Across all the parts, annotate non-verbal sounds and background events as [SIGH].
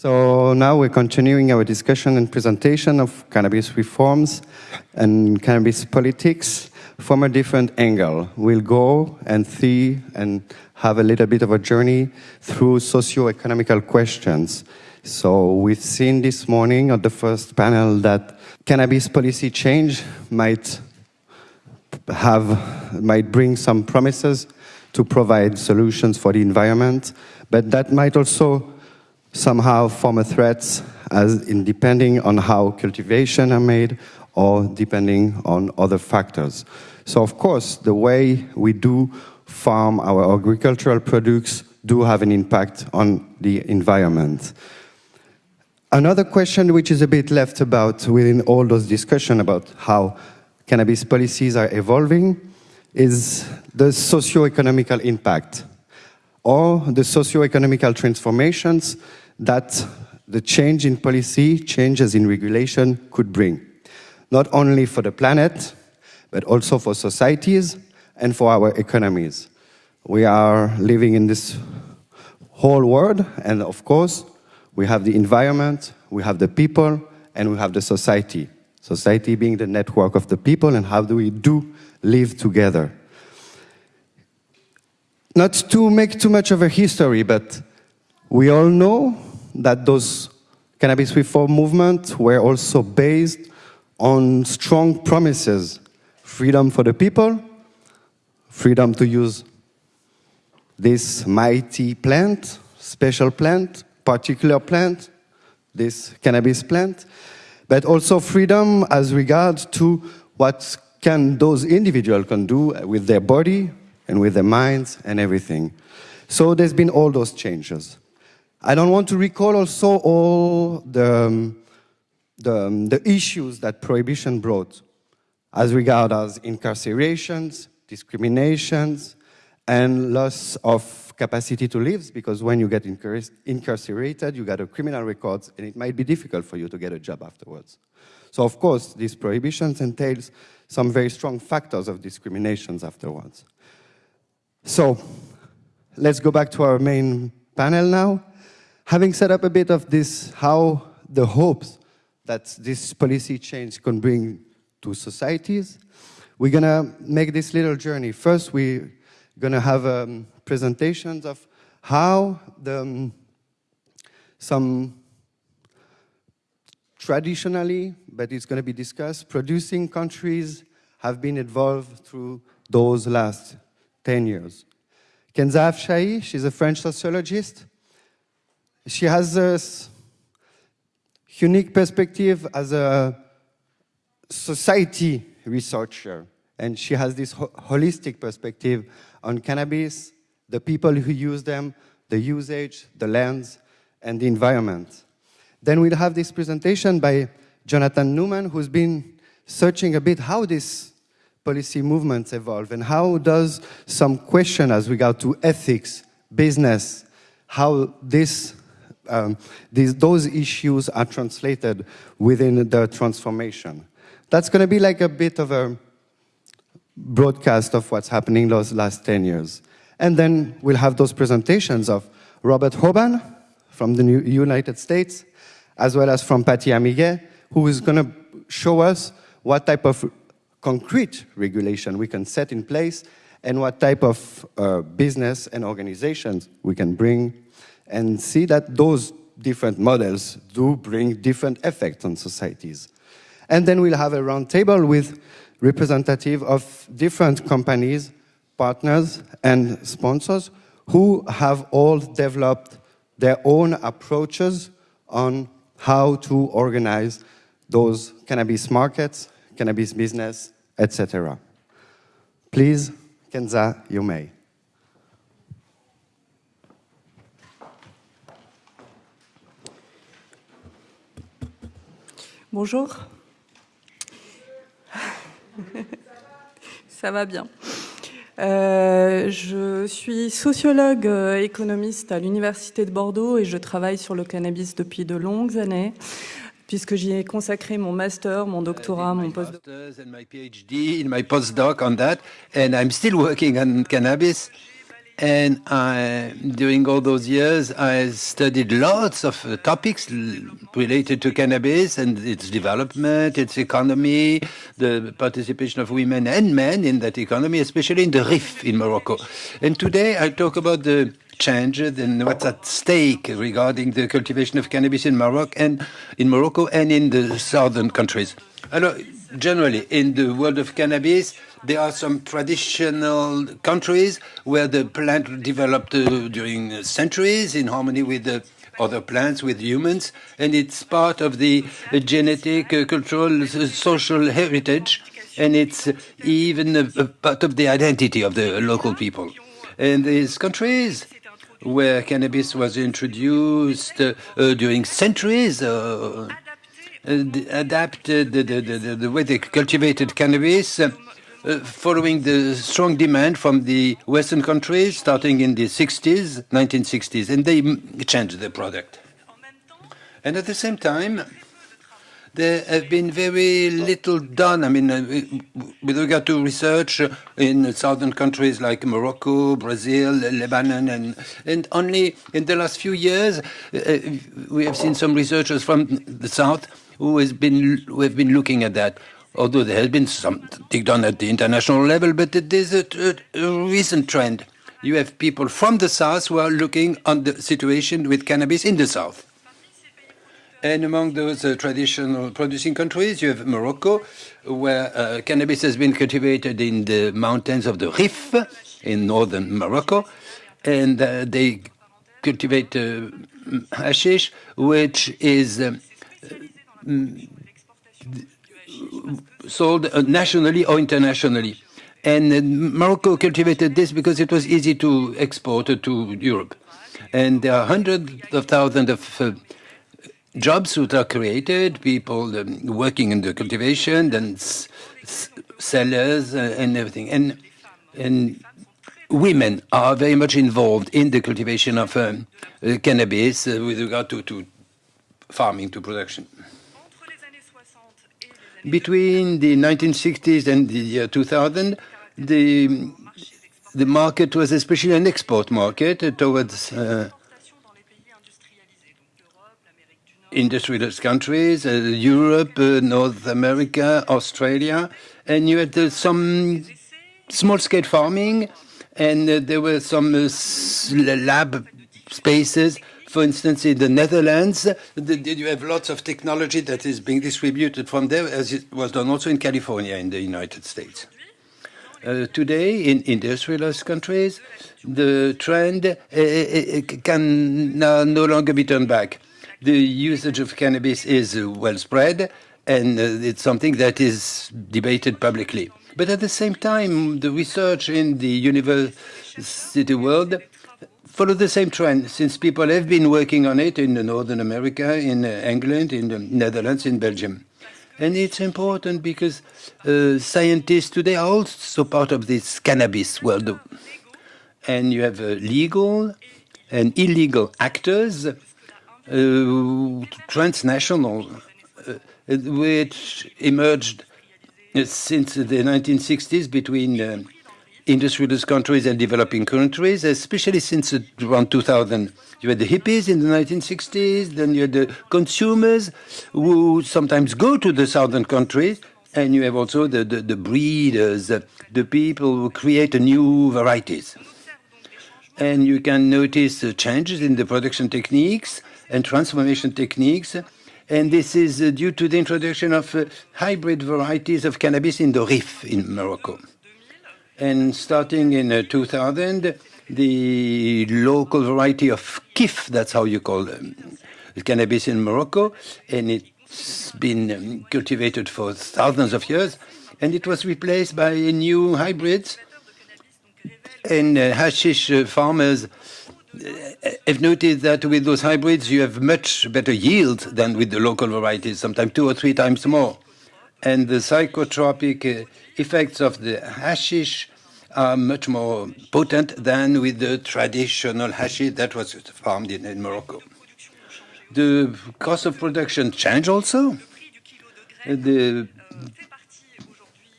So now we're continuing our discussion and presentation of cannabis reforms and cannabis politics from a different angle. We'll go and see and have a little bit of a journey through socio-economical questions. So we've seen this morning at the first panel that cannabis policy change might have might bring some promises to provide solutions for the environment, but that might also somehow form a threat as in depending on how cultivation are made or depending on other factors. So of course, the way we do farm our agricultural products do have an impact on the environment. Another question which is a bit left about within all those discussion about how cannabis policies are evolving is the socio-economical impact or the socio-economical transformations that the change in policy, changes in regulation could bring, not only for the planet, but also for societies and for our economies. We are living in this whole world, and of course, we have the environment, we have the people, and we have the society. Society being the network of the people, and how do we do live together. Not to make too much of a history, but we all know that those cannabis reform movements were also based on strong promises. Freedom for the people, freedom to use this mighty plant, special plant, particular plant, this cannabis plant, but also freedom as regards to what can those individuals can do with their body and with their minds and everything. So there's been all those changes. I don't want to recall also all the, um, the, um, the issues that prohibition brought as regard as incarcerations, discriminations, and loss of capacity to live, because when you get incarcerated, you get a criminal record, and it might be difficult for you to get a job afterwards. So of course, these prohibitions entails some very strong factors of discriminations afterwards. So let's go back to our main panel now. Having set up a bit of this, how the hopes that this policy change can bring to societies, we're gonna make this little journey. First, we're gonna have um, presentations of how the, um, some traditionally, but it's gonna be discussed, producing countries have been involved through those last 10 years. Kenza Afsahi, she's a French sociologist. She has this unique perspective as a society researcher, and she has this ho holistic perspective on cannabis, the people who use them, the usage, the lands, and the environment. Then we'll have this presentation by Jonathan Newman, who's been searching a bit how this policy movements evolve and how does some question as regard to ethics, business, how this, um, these, those issues are translated within the transformation. That's going to be like a bit of a broadcast of what's happening those last 10 years. And then we'll have those presentations of Robert Hoban from the United States, as well as from Patty Amiguet, who is going to show us what type of concrete regulation we can set in place and what type of uh, business and organizations we can bring and see that those different models do bring different effects on societies. And then we'll have a roundtable with representative of different companies, partners, and sponsors who have all developed their own approaches on how to organize those cannabis markets cannabis business, etc. Please, Kenza, you may. Bonjour. Ça va bien. Euh, je suis sociologue euh, économiste à l'Université de Bordeaux et je travaille sur le cannabis depuis de longues années puisque j'y ai consacré mon master, mon doctorat, mon postdoc. And I, during all those years, I studied lots of uh, topics related to cannabis and its development, its economy, the participation of women and men in that economy, especially in the Rif in Morocco. And today I talk about the changes and what's at stake regarding the cultivation of cannabis in Morocco and in Morocco and in the southern countries. Alors, generally, in the world of cannabis, there are some traditional countries where the plant developed uh, during centuries in harmony with the other plants, with humans, and it's part of the uh, genetic, uh, cultural, social heritage, and it's even a, a part of the identity of the local people. And these countries where cannabis was introduced uh, uh, during centuries, uh, adapted the, the, the, the, way they cultivated cannabis uh, following the strong demand from the Western countries starting in the 60s, 1960s, and they changed the product. And at the same time, there have been very little done. I mean, uh, with regard to research in southern countries like Morocco, Brazil, Lebanon, and, and only in the last few years, uh, we have seen some researchers from the south who, has been, who have been looking at that although there has been some something done at the international level, but it is a, a, a, recent trend. You have people from the south who are looking on the situation with cannabis in the south. And among those uh, traditional producing countries, you have Morocco, where uh, cannabis has been cultivated in the mountains of the Rif in northern Morocco, and uh, they cultivate uh, hashish, which is um, sold uh, nationally or internationally. And uh, Morocco cultivated this because it was easy to export to Europe. And there are hundreds of thousands of uh, jobs that are created, people um, working in the cultivation, and sellers uh, and everything. And, and women are very much involved in the cultivation of um, uh, cannabis uh, with regard to, to farming, to production. Between the 1960s and the year 2000, the, the market was especially an export market towards uh, industrialized countries, uh, Europe, uh, North America, Australia, and you had some small-scale farming, and there were some lab spaces for instance, in the Netherlands, did you have lots of technology that is being distributed from there, as it was done also in California in the United States. Uh, today, in industrialized countries, the trend uh, can no longer be turned back. The usage of cannabis is well spread, and uh, it's something that is debated publicly. But at the same time, the research in the university world follow the same trend since people have been working on it in Northern America, in uh, England, in the Netherlands, in Belgium. And it's important because uh, scientists today are also part of this cannabis world. And you have uh, legal and illegal actors, uh, transnational, uh, which emerged uh, since the 1960s between industrialist countries and developing countries, especially since around 2000. You had the hippies in the 1960s, then you had the consumers who sometimes go to the southern countries, and you have also the, the, the breeders, the people who create new varieties. And you can notice changes in the production techniques and transformation techniques, and this is due to the introduction of uh, hybrid varieties of cannabis in the Rif in Morocco. And starting in uh, 2000, the local variety of kif, that's how you call them, cannabis in Morocco, and it's been um, cultivated for thousands of years, and it was replaced by new hybrids. And uh, hashish uh, farmers have noticed that with those hybrids you have much better yield than with the local varieties, sometimes two or three times more. And the psychotropic effects of the hashish are much more potent than with the traditional hashish that was farmed in, in Morocco. The cost of production changed also. The,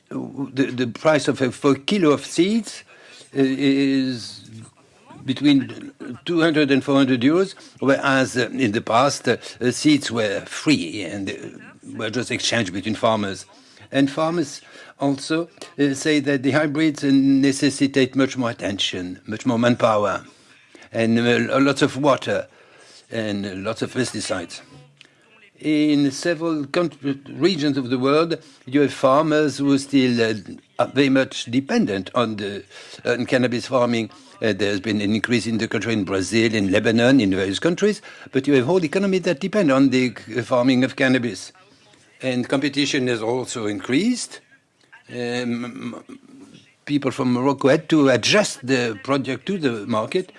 the, the price of a, for kilo of seeds uh, is between 200 and 400 euros, whereas uh, in the past uh, seeds were free and were just exchanged between farmers. And farmers also uh, say that the hybrids necessitate much more attention, much more manpower, and uh, lots of water, and lots of pesticides. In several regions of the world, you have farmers who are still uh, very much dependent on the on cannabis farming. Uh, there's been an increase in the country in Brazil, in Lebanon, in various countries, but you have whole economies that depend on the farming of cannabis. And competition has also increased. Um, people from Morocco had to adjust the project to the market,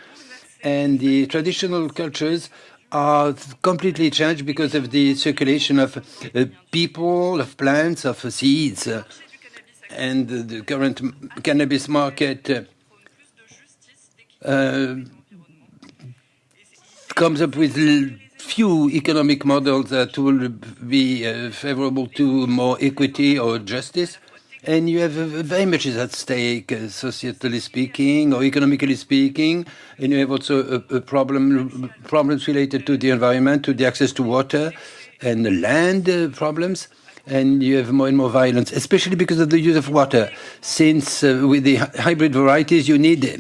and the traditional cultures are completely changed because of the circulation of uh, people, of plants, of seeds. Uh, and the current cannabis market uh, uh comes up with few economic models that will be uh, favorable to more equity or justice. And you have uh, very much is at stake, uh, societally speaking or economically speaking. And you have also a, a problem, problems related to the environment, to the access to water and the land uh, problems. And you have more and more violence, especially because of the use of water. Since uh, with the hybrid varieties, you need uh,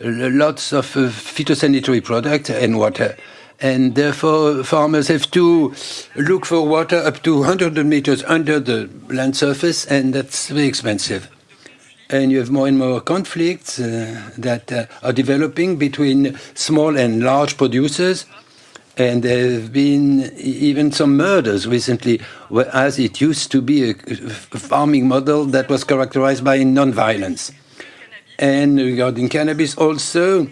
lots of phytosanitary products and water and therefore farmers have to look for water up to 100 meters under the land surface, and that's very expensive. And you have more and more conflicts uh, that uh, are developing between small and large producers. And there have been even some murders recently, whereas it used to be a farming model that was characterized by non-violence. And regarding cannabis also,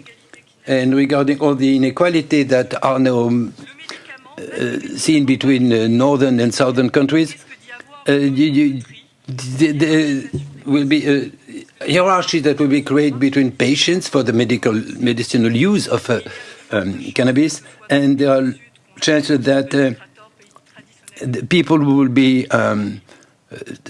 and regarding all the inequality that are now uh, seen between uh, northern and southern countries, uh, there will be a hierarchy that will be created between patients for the medical medicinal use of um, cannabis, and there are chances that people will be um,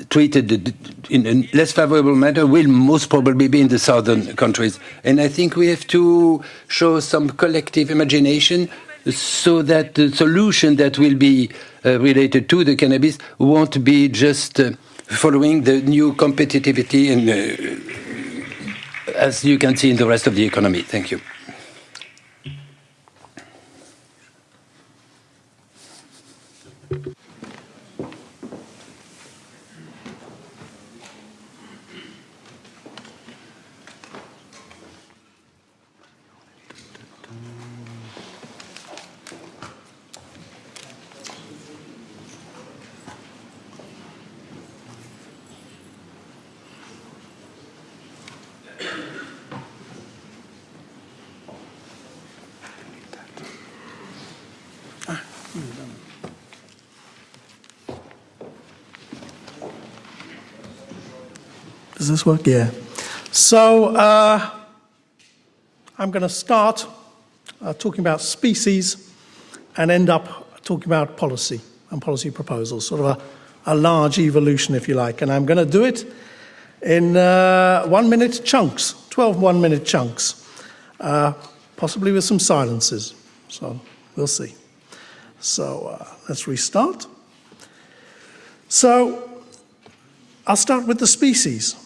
treated in a less favorable manner will most probably be in the southern countries. And I think we have to show some collective imagination so that the solution that will be uh, related to the cannabis won't be just uh, following the new competitivity and uh, as you can see in the rest of the economy. Thank you. Does this work? Yeah. So uh, I'm going to start uh, talking about species and end up talking about policy and policy proposals, sort of a, a large evolution, if you like. And I'm going to do it in uh, one minute chunks, 12 one minute chunks, uh, possibly with some silences. So we'll see. So uh, let's restart. So I'll start with the species.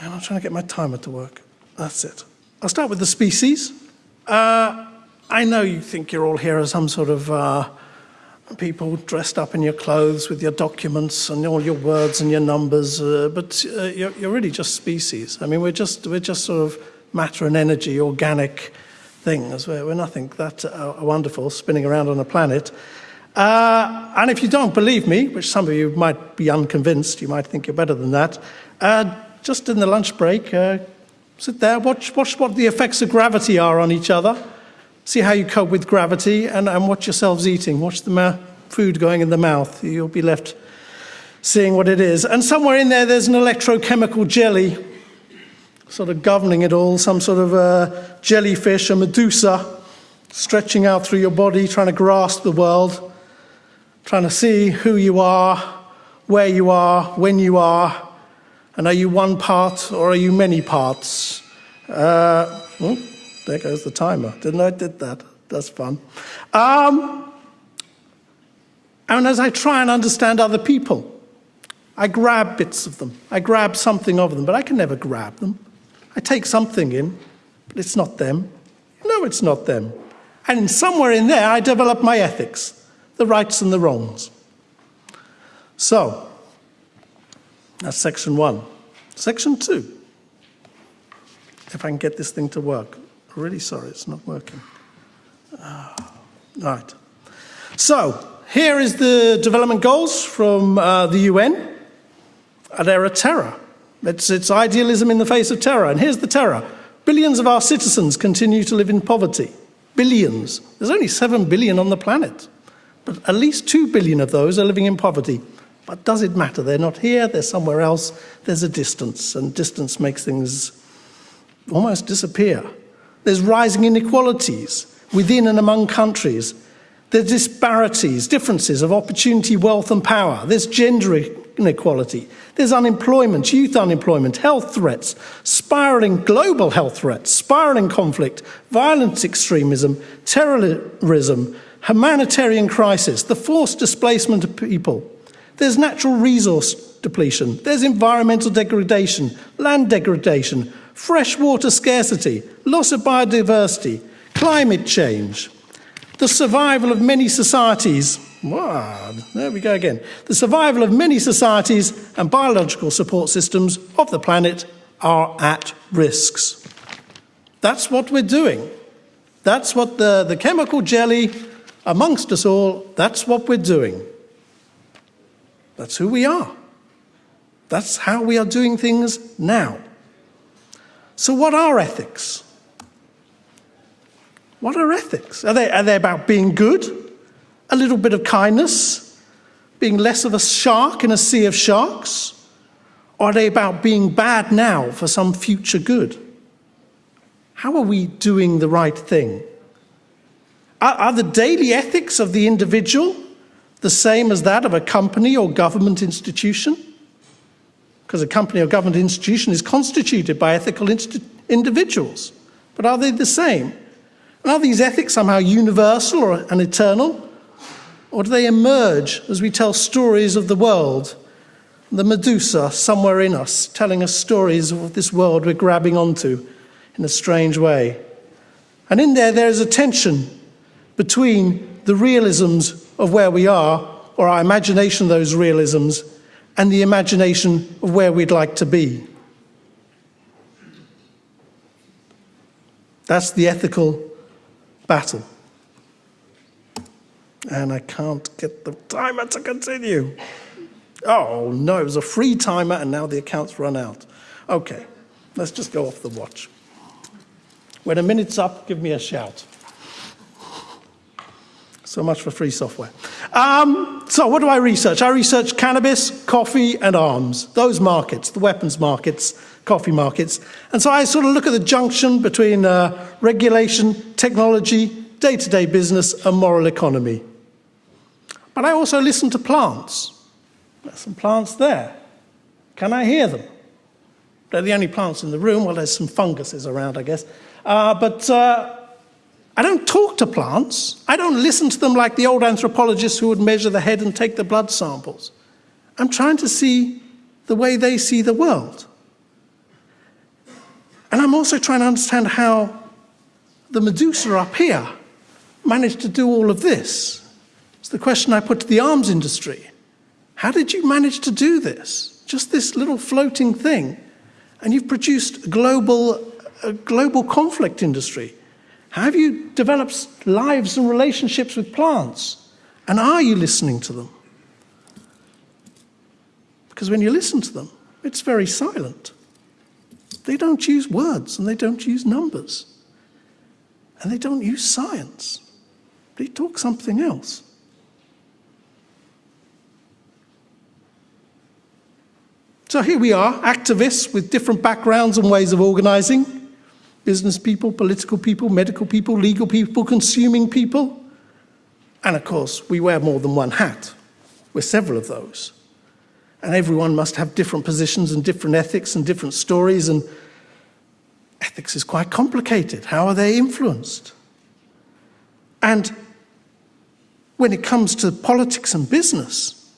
Man, I'm trying to get my timer to work. That's it. I'll start with the species. Uh, I know you think you're all here as some sort of uh, people dressed up in your clothes with your documents and all your words and your numbers, uh, but uh, you're, you're, really just species. I mean, we're just, we're just sort of matter and energy, organic things. We're, we're nothing that uh, wonderful spinning around on a planet. Uh, and if you don't believe me, which some of you might be unconvinced, you might think you're better than that, just in the lunch break, uh, sit there, watch, watch what the effects of gravity are on each other, see how you cope with gravity, and, and watch yourselves eating. Watch the food going in the mouth. You'll be left seeing what it is. And somewhere in there, there's an electrochemical jelly sort of governing it all, some sort of a jellyfish, a medusa, stretching out through your body, trying to grasp the world, trying to see who you are, where you are, when you are, and are you one part or are you many parts? Uh, well, there goes the timer. Didn't I did that? That's fun. Um, and as I try and understand other people, I grab bits of them. I grab something of them, but I can never grab them. I take something in, but it's not them. No, it's not them. And somewhere in there, I develop my ethics, the rights and the wrongs. So, that's section one. Section two. If I can get this thing to work. Really sorry, it's not working. Oh, right. So, here is the development goals from uh, the UN. They're a terror. It's, it's idealism in the face of terror. And here's the terror. Billions of our citizens continue to live in poverty. Billions. There's only 7 billion on the planet. But at least 2 billion of those are living in poverty. But does it matter? They're not here, they're somewhere else. There's a distance, and distance makes things almost disappear. There's rising inequalities within and among countries. There's disparities, differences of opportunity, wealth, and power. There's gender inequality. There's unemployment, youth unemployment, health threats, spiraling global health threats, spiraling conflict, violent extremism, terrorism, humanitarian crisis, the forced displacement of people. There's natural resource depletion. There's environmental degradation, land degradation, freshwater scarcity, loss of biodiversity, climate change, the survival of many societies. Wow, there we go again. The survival of many societies and biological support systems of the planet are at risks. That's what we're doing. That's what the, the chemical jelly amongst us all, that's what we're doing. That's who we are. That's how we are doing things now. So, what are ethics? What are ethics? Are they, are they about being good? A little bit of kindness? Being less of a shark in a sea of sharks? Or are they about being bad now for some future good? How are we doing the right thing? Are, are the daily ethics of the individual the same as that of a company or government institution? Because a company or government institution is constituted by ethical individuals. But are they the same? Are these ethics somehow universal or, and eternal? Or do they emerge as we tell stories of the world? The Medusa somewhere in us, telling us stories of this world we're grabbing onto in a strange way. And in there, there is a tension between the realisms of where we are, or our imagination of those realisms, and the imagination of where we'd like to be. That's the ethical battle. And I can't get the timer to continue. Oh no, it was a free timer and now the account's run out. Okay, let's just go off the watch. When a minute's up, give me a shout. So much for free software. Um, so, what do I research? I research cannabis, coffee, and arms. Those markets, the weapons markets, coffee markets. And so I sort of look at the junction between uh, regulation, technology, day to day business, and moral economy. But I also listen to plants. There's some plants there. Can I hear them? They're the only plants in the room. Well, there's some funguses around, I guess. Uh, but uh, I don't talk to plants. I don't listen to them like the old anthropologists who would measure the head and take the blood samples. I'm trying to see the way they see the world. And I'm also trying to understand how the Medusa up here managed to do all of this. It's the question I put to the arms industry. How did you manage to do this? Just this little floating thing. And you've produced a global, a global conflict industry. Have you developed lives and relationships with plants? And are you listening to them? Because when you listen to them, it's very silent. They don't use words and they don't use numbers. And they don't use science. They talk something else. So here we are, activists with different backgrounds and ways of organizing business people, political people, medical people, legal people, consuming people. And of course, we wear more than one hat. We're several of those and everyone must have different positions and different ethics and different stories and ethics is quite complicated. How are they influenced? And when it comes to politics and business,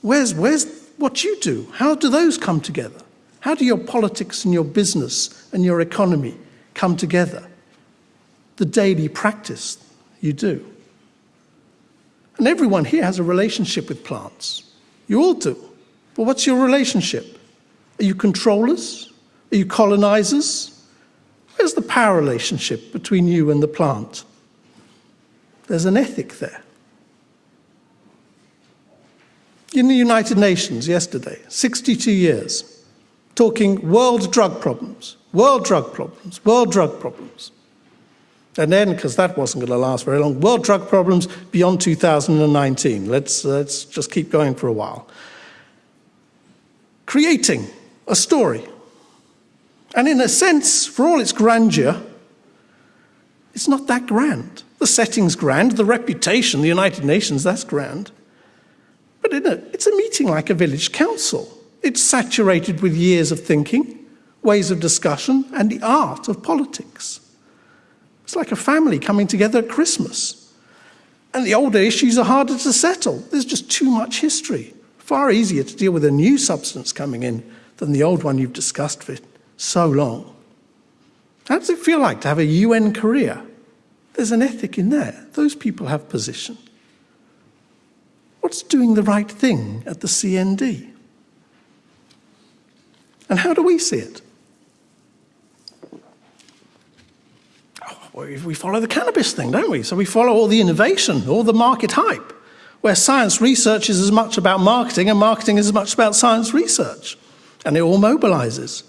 where's, where's what you do? How do those come together? How do your politics and your business and your economy come together? The daily practice you do. And everyone here has a relationship with plants. You all do. But what's your relationship? Are you controllers? Are you colonizers? Where's the power relationship between you and the plant? There's an ethic there. In the United Nations yesterday, 62 years, talking world drug problems, world drug problems, world drug problems. And then, because that wasn't going to last very long, world drug problems beyond 2019. Let's, let's just keep going for a while. Creating a story. And in a sense, for all its grandeur, it's not that grand. The setting's grand, the reputation, the United Nations, that's grand. But a, it's a meeting like a village council. It's saturated with years of thinking, ways of discussion, and the art of politics. It's like a family coming together at Christmas. And the older issues are harder to settle. There's just too much history. Far easier to deal with a new substance coming in than the old one you've discussed for so long. How does it feel like to have a UN career? There's an ethic in there. Those people have position. What's doing the right thing at the CND? And how do we see it? Oh, we follow the cannabis thing, don't we? So we follow all the innovation, all the market hype, where science research is as much about marketing and marketing is as much about science research. And it all mobilizes.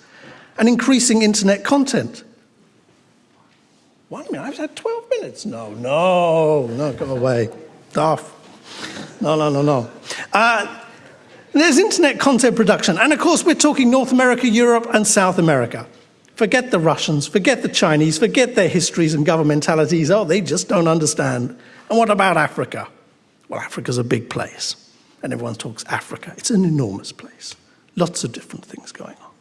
And increasing internet content one minute, I've had 12 minutes. No, no, no, go away. Off. No, no, no, no. Uh, there's internet content production. And of course, we're talking North America, Europe, and South America. Forget the Russians, forget the Chinese, forget their histories and governmentalities. Oh, they just don't understand. And what about Africa? Well, Africa's a big place. And everyone talks Africa. It's an enormous place. Lots of different things going on.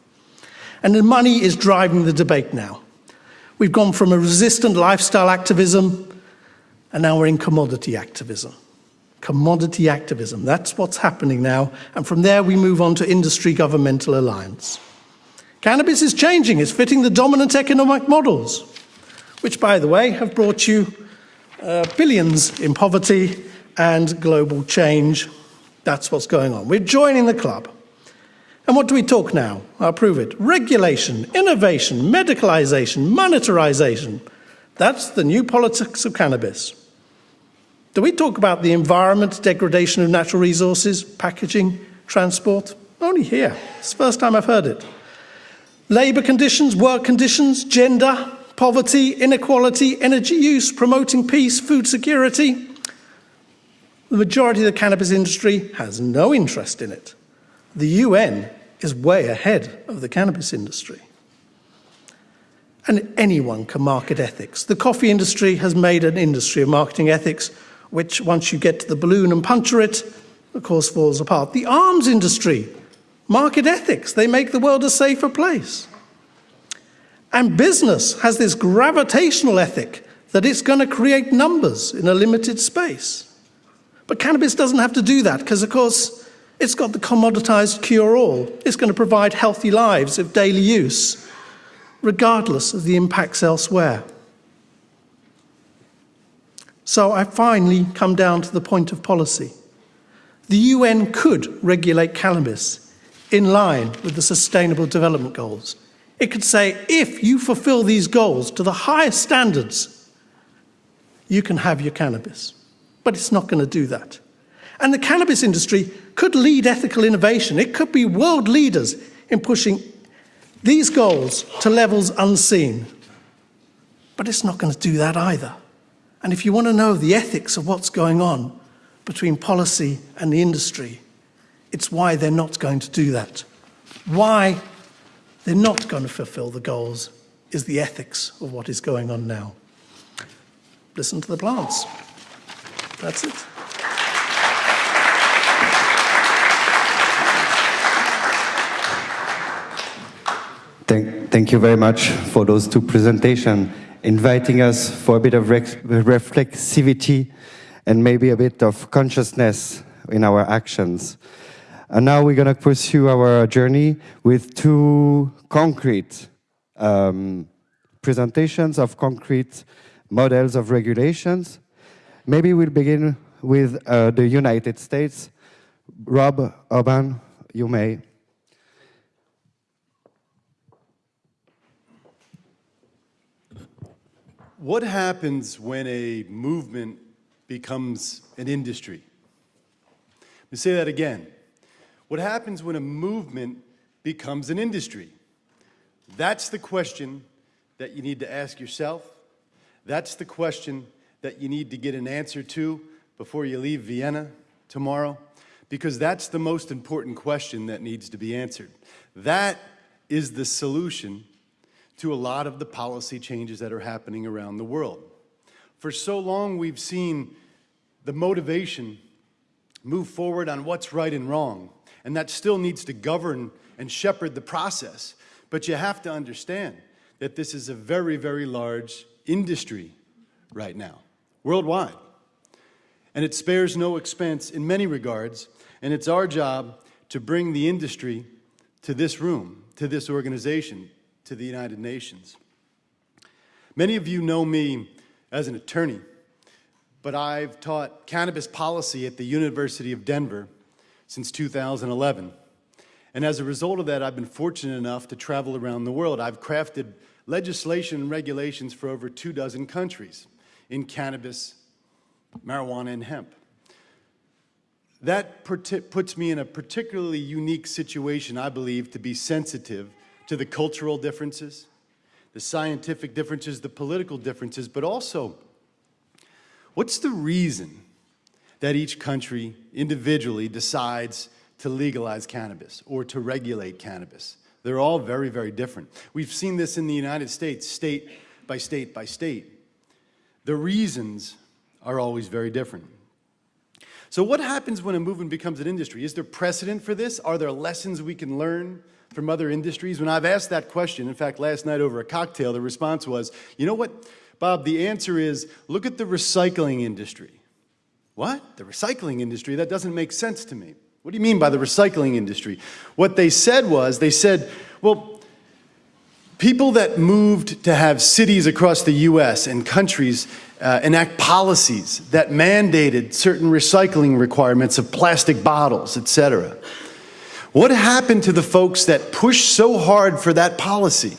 And the money is driving the debate now. We've gone from a resistant lifestyle activism, and now we're in commodity activism. Commodity activism, that's what's happening now. And from there, we move on to industry governmental alliance. Cannabis is changing, it's fitting the dominant economic models, which, by the way, have brought you uh, billions in poverty and global change. That's what's going on. We're joining the club. And what do we talk now? I'll prove it. Regulation, innovation, medicalization, monetarization. That's the new politics of cannabis. Do we talk about the environment, degradation of natural resources, packaging, transport? Only here. It's the first time I've heard it. Labour conditions, work conditions, gender, poverty, inequality, energy use, promoting peace, food security. The majority of the cannabis industry has no interest in it. The UN is way ahead of the cannabis industry. And anyone can market ethics. The coffee industry has made an industry of marketing ethics, which once you get to the balloon and puncture it, of course, falls apart. The arms industry, market ethics, they make the world a safer place. And business has this gravitational ethic that it's going to create numbers in a limited space. But cannabis doesn't have to do that because, of course, it's got the commoditized cure all. It's going to provide healthy lives of daily use, regardless of the impacts elsewhere. So I finally come down to the point of policy. The UN could regulate cannabis in line with the Sustainable Development Goals. It could say, if you fulfill these goals to the highest standards, you can have your cannabis. But it's not going to do that. And the cannabis industry could lead ethical innovation. It could be world leaders in pushing these goals to levels unseen. But it's not going to do that either. And if you want to know the ethics of what's going on between policy and the industry, it's why they're not going to do that. Why they're not going to fulfill the goals is the ethics of what is going on now. Listen to the plants. That's it. Thank, thank you very much for those two presentations, inviting us for a bit of reflexivity and maybe a bit of consciousness in our actions. And now we're going to pursue our journey with two concrete um, presentations of concrete models of regulations. Maybe we'll begin with uh, the United States. Rob Hoban, you may. What happens when a movement becomes an industry? Let me say that again. What happens when a movement becomes an industry? That's the question that you need to ask yourself. That's the question that you need to get an answer to before you leave Vienna tomorrow, because that's the most important question that needs to be answered. That is the solution to a lot of the policy changes that are happening around the world. For so long, we've seen the motivation move forward on what's right and wrong, and that still needs to govern and shepherd the process. But you have to understand that this is a very, very large industry right now, worldwide. And it spares no expense in many regards, and it's our job to bring the industry to this room, to this organization, to the United Nations. Many of you know me as an attorney, but I've taught cannabis policy at the University of Denver since 2011. And as a result of that, I've been fortunate enough to travel around the world. I've crafted legislation and regulations for over two dozen countries in cannabis, marijuana, and hemp. That puts me in a particularly unique situation, I believe, to be sensitive to the cultural differences, the scientific differences, the political differences, but also what's the reason that each country individually decides to legalize cannabis or to regulate cannabis? They're all very, very different. We've seen this in the United States, state by state by state. The reasons are always very different. So what happens when a movement becomes an industry? Is there precedent for this? Are there lessons we can learn from other industries? When I've asked that question, in fact, last night over a cocktail, the response was, you know what, Bob, the answer is, look at the recycling industry. What? The recycling industry? That doesn't make sense to me. What do you mean by the recycling industry? What they said was, they said, well, people that moved to have cities across the US and countries uh, enact policies that mandated certain recycling requirements of plastic bottles, et cetera. What happened to the folks that pushed so hard for that policy?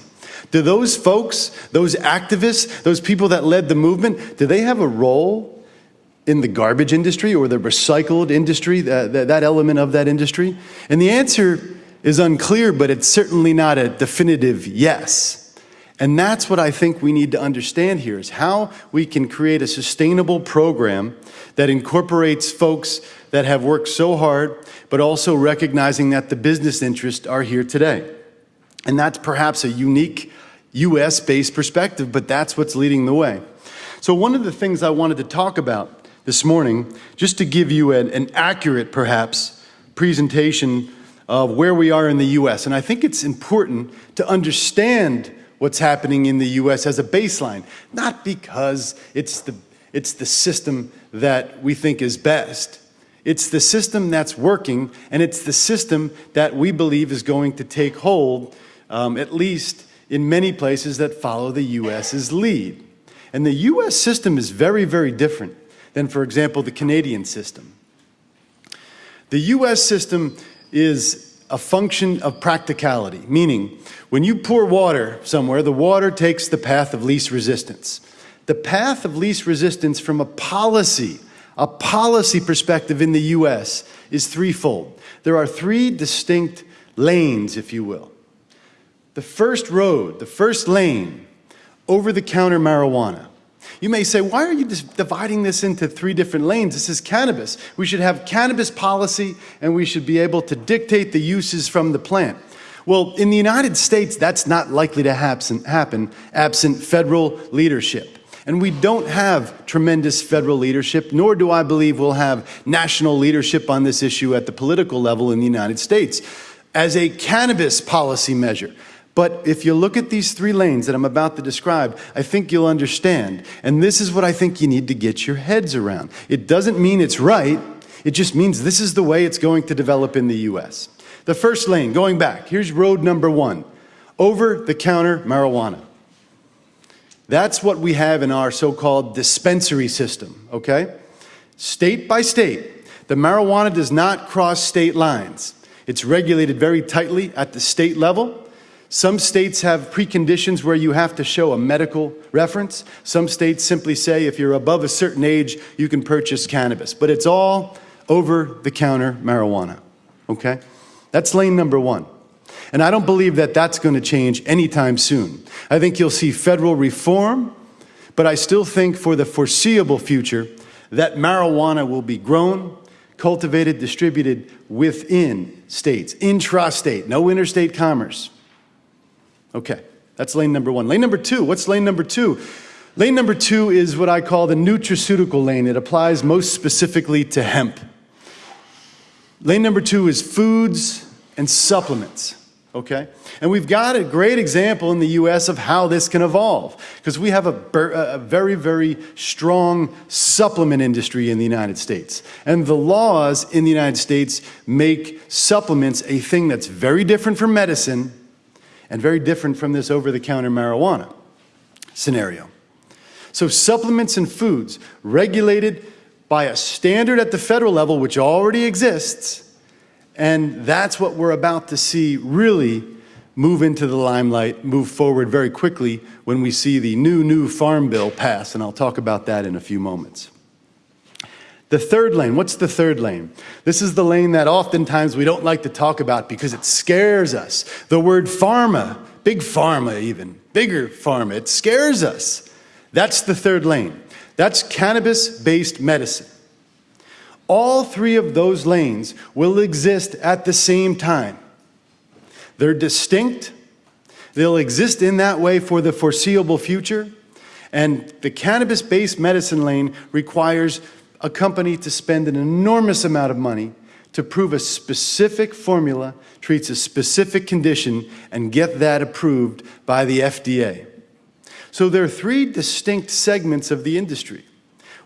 Do those folks, those activists, those people that led the movement, do they have a role in the garbage industry or the recycled industry, that, that, that element of that industry? And the answer is unclear, but it's certainly not a definitive yes. And that's what I think we need to understand here is how we can create a sustainable program that incorporates folks that have worked so hard, but also recognizing that the business interests are here today. And that's perhaps a unique US-based perspective, but that's what's leading the way. So one of the things I wanted to talk about this morning, just to give you an, an accurate, perhaps, presentation of where we are in the US. And I think it's important to understand what's happening in the US as a baseline, not because it's the, it's the system that we think is best. It's the system that's working, and it's the system that we believe is going to take hold, um, at least in many places that follow the US's lead. And the US system is very, very different than, for example, the Canadian system. The US system is a function of practicality, meaning when you pour water somewhere, the water takes the path of least resistance. The path of least resistance from a policy, a policy perspective in the US is threefold. There are three distinct lanes, if you will. The first road, the first lane, over-the-counter marijuana. You may say, why are you dividing this into three different lanes? This is cannabis. We should have cannabis policy and we should be able to dictate the uses from the plant. Well, in the United States, that's not likely to happen absent federal leadership. And we don't have tremendous federal leadership, nor do I believe we'll have national leadership on this issue at the political level in the United States. As a cannabis policy measure, But if you look at these three lanes that I'm about to describe, I think you'll understand. And this is what I think you need to get your heads around. It doesn't mean it's right, it just means this is the way it's going to develop in the US. The first lane, going back, here's road number one over the counter marijuana. That's what we have in our so called dispensary system, okay? State by state, the marijuana does not cross state lines. It's regulated very tightly at the state level. Some states have preconditions where you have to show a medical reference. Some states simply say if you're above a certain age, you can purchase cannabis. But it's all over the counter marijuana, okay? That's lane number one. And I don't believe that that's going to change anytime soon. I think you'll see federal reform, but I still think for the foreseeable future that marijuana will be grown, cultivated, distributed within states, intrastate, no interstate commerce. Okay, that's lane number one. Lane number two, what's lane number two? Lane number two is what I call the nutraceutical lane. It applies most specifically to hemp. Lane number two is foods and supplements okay? And we've got a great example in the US of how this can evolve because we have a, a, very, very strong supplement industry in the United States. And the laws in the United States make supplements a thing that's very different from medicine and very different from this over the counter marijuana scenario. So, supplements and foods regulated by a standard at the federal level, which already exists and that's what we're about to see really move into the limelight, move forward very quickly when we see the new, new Farm Bill pass, and I'll talk about that in a few moments. The third lane, what's the third lane? This is the lane that oftentimes we don't like to talk about because it scares us. The word pharma, big pharma even, bigger pharma, it scares us. That's the third lane. That's cannabis-based medicine. All three of those lanes will exist at the same time. They're distinct. They'll exist in that way for the foreseeable future. And the cannabis-based medicine lane requires a company to spend an enormous amount of money to prove a specific formula treats a specific condition and get that approved by the FDA. So there are three distinct segments of the industry.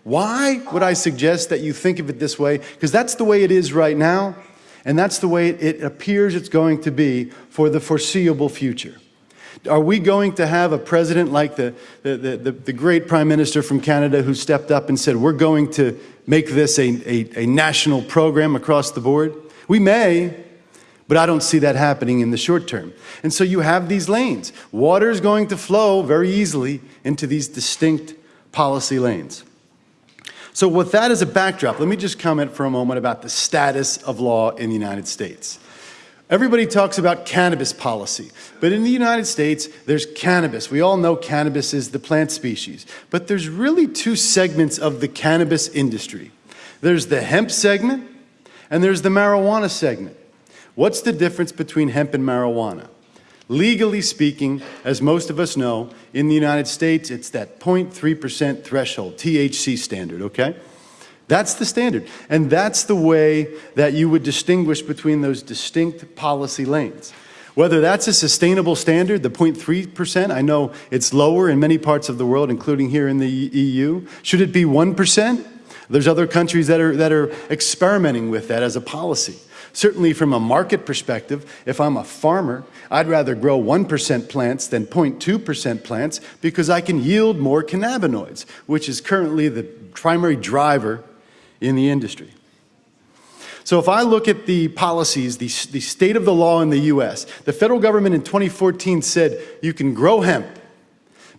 Why would I suggest that you think of it this way? Because that's the way it is right now, and that's the way it appears it's going to be for the foreseeable future. Are we going to have a president like the, the, the, the, great prime minister from Canada who stepped up and said, we're going to make this a, a, a national program across the board? We may, but I don't see that happening in the short term. And so you have these lanes. Water is going to flow very easily into these distinct policy lanes. So with that as a backdrop, let me just comment for a moment about the status of law in the United States. Everybody talks about cannabis policy, but in the United States, there's cannabis. We all know cannabis is the plant species, but there's really two segments of the cannabis industry. There's the hemp segment, and there's the marijuana segment. What's the difference between hemp and marijuana? Legally speaking, as most of us know, in the United States, it's that 0.3% threshold, THC standard, okay? That's the standard. And that's the way that you would distinguish between those distinct policy lanes. Whether that's a sustainable standard, the 0.3%, I know it's lower in many parts of the world, including here in the EU. Should it be 1%? There's other countries that are, that are experimenting with that as a policy. Certainly from a market perspective, if I'm a farmer, I'd rather grow 1% plants than 0.2% plants because I can yield more cannabinoids, which is currently the primary driver in the industry. So if I look at the policies, the, the state of the law in the US, the federal government in 2014 said you can grow hemp,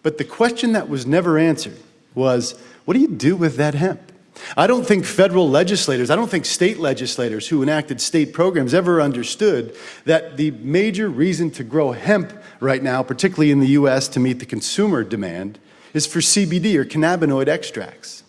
but the question that was never answered was, what do you do with that hemp? I don't think federal legislators, I don't think state legislators who enacted state programs ever understood that the major reason to grow hemp right now, particularly in the US to meet the consumer demand, is for CBD or cannabinoid extracts.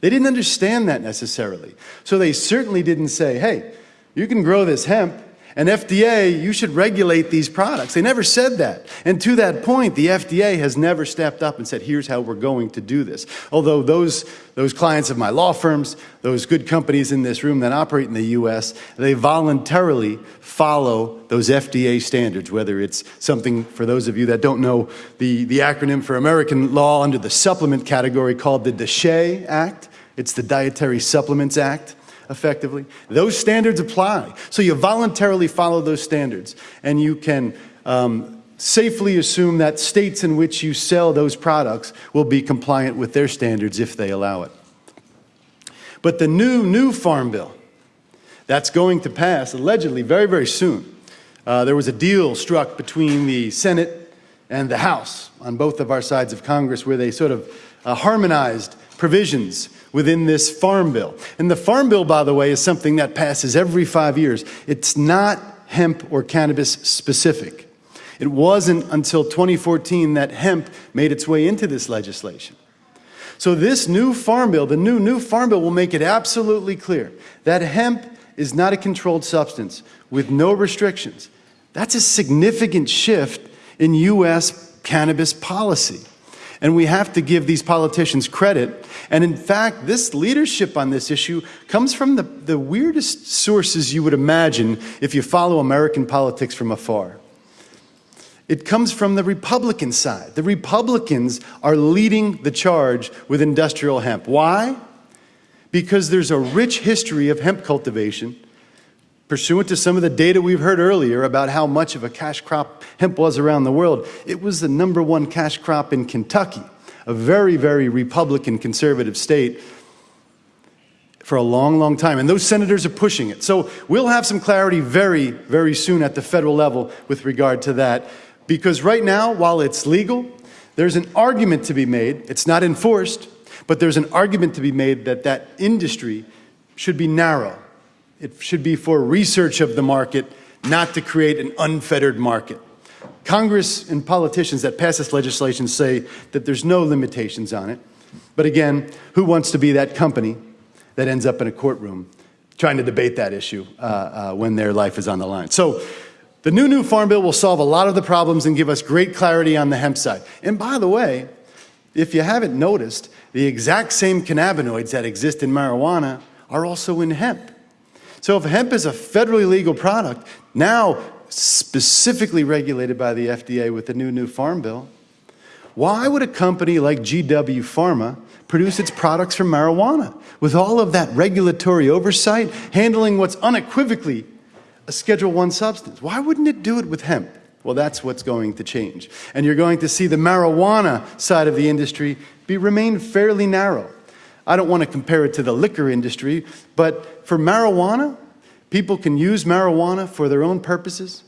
They didn't understand that necessarily. So they certainly didn't say, hey, you can grow this hemp And FDA, you should regulate these products. They never said that. And to that point, the FDA has never stepped up and said, here's how we're going to do this. Although those, those clients of my law firms, those good companies in this room that operate in the US, they voluntarily follow those FDA standards, whether it's something, for those of you that don't know, the, the acronym for American law under the supplement category called the DSHEA Act. It's the Dietary Supplements Act effectively. Those standards apply. So you voluntarily follow those standards, and you can um, safely assume that states in which you sell those products will be compliant with their standards if they allow it. But the new, new Farm Bill, that's going to pass allegedly very, very soon. Uh, there was a deal struck between the Senate and the House on both of our sides of Congress where they sort of uh, harmonized provisions within this farm bill. And the farm bill, by the way, is something that passes every five years. It's not hemp or cannabis specific. It wasn't until 2014 that hemp made its way into this legislation. So this new farm bill, the new new farm bill will make it absolutely clear that hemp is not a controlled substance with no restrictions. That's a significant shift in US cannabis policy. And we have to give these politicians credit. And in fact, this leadership on this issue comes from the, the weirdest sources you would imagine if you follow American politics from afar. It comes from the Republican side. The Republicans are leading the charge with industrial hemp. Why? Because there's a rich history of hemp cultivation Pursuant to some of the data we've heard earlier about how much of a cash crop hemp was around the world, it was the number one cash crop in Kentucky, a very, very Republican conservative state for a long, long time. And those senators are pushing it. So we'll have some clarity very, very soon at the federal level with regard to that. Because right now, while it's legal, there's an argument to be made. It's not enforced, but there's an argument to be made that that industry should be narrow it should be for research of the market, not to create an unfettered market. Congress and politicians that pass this legislation say that there's no limitations on it. But again, who wants to be that company that ends up in a courtroom trying to debate that issue uh, uh, when their life is on the line? So the new new farm bill will solve a lot of the problems and give us great clarity on the hemp side. And by the way, if you haven't noticed, the exact same cannabinoids that exist in marijuana are also in hemp. So if hemp is a federally legal product, now specifically regulated by the FDA with the new new farm bill, why would a company like GW Pharma produce its products from marijuana with all of that regulatory oversight, handling what's unequivocally a Schedule 1 substance? Why wouldn't it do it with hemp? Well, that's what's going to change. And you're going to see the marijuana side of the industry be remain fairly narrow. I don't want to compare it to the liquor industry, but for marijuana, people can use marijuana for their own purposes,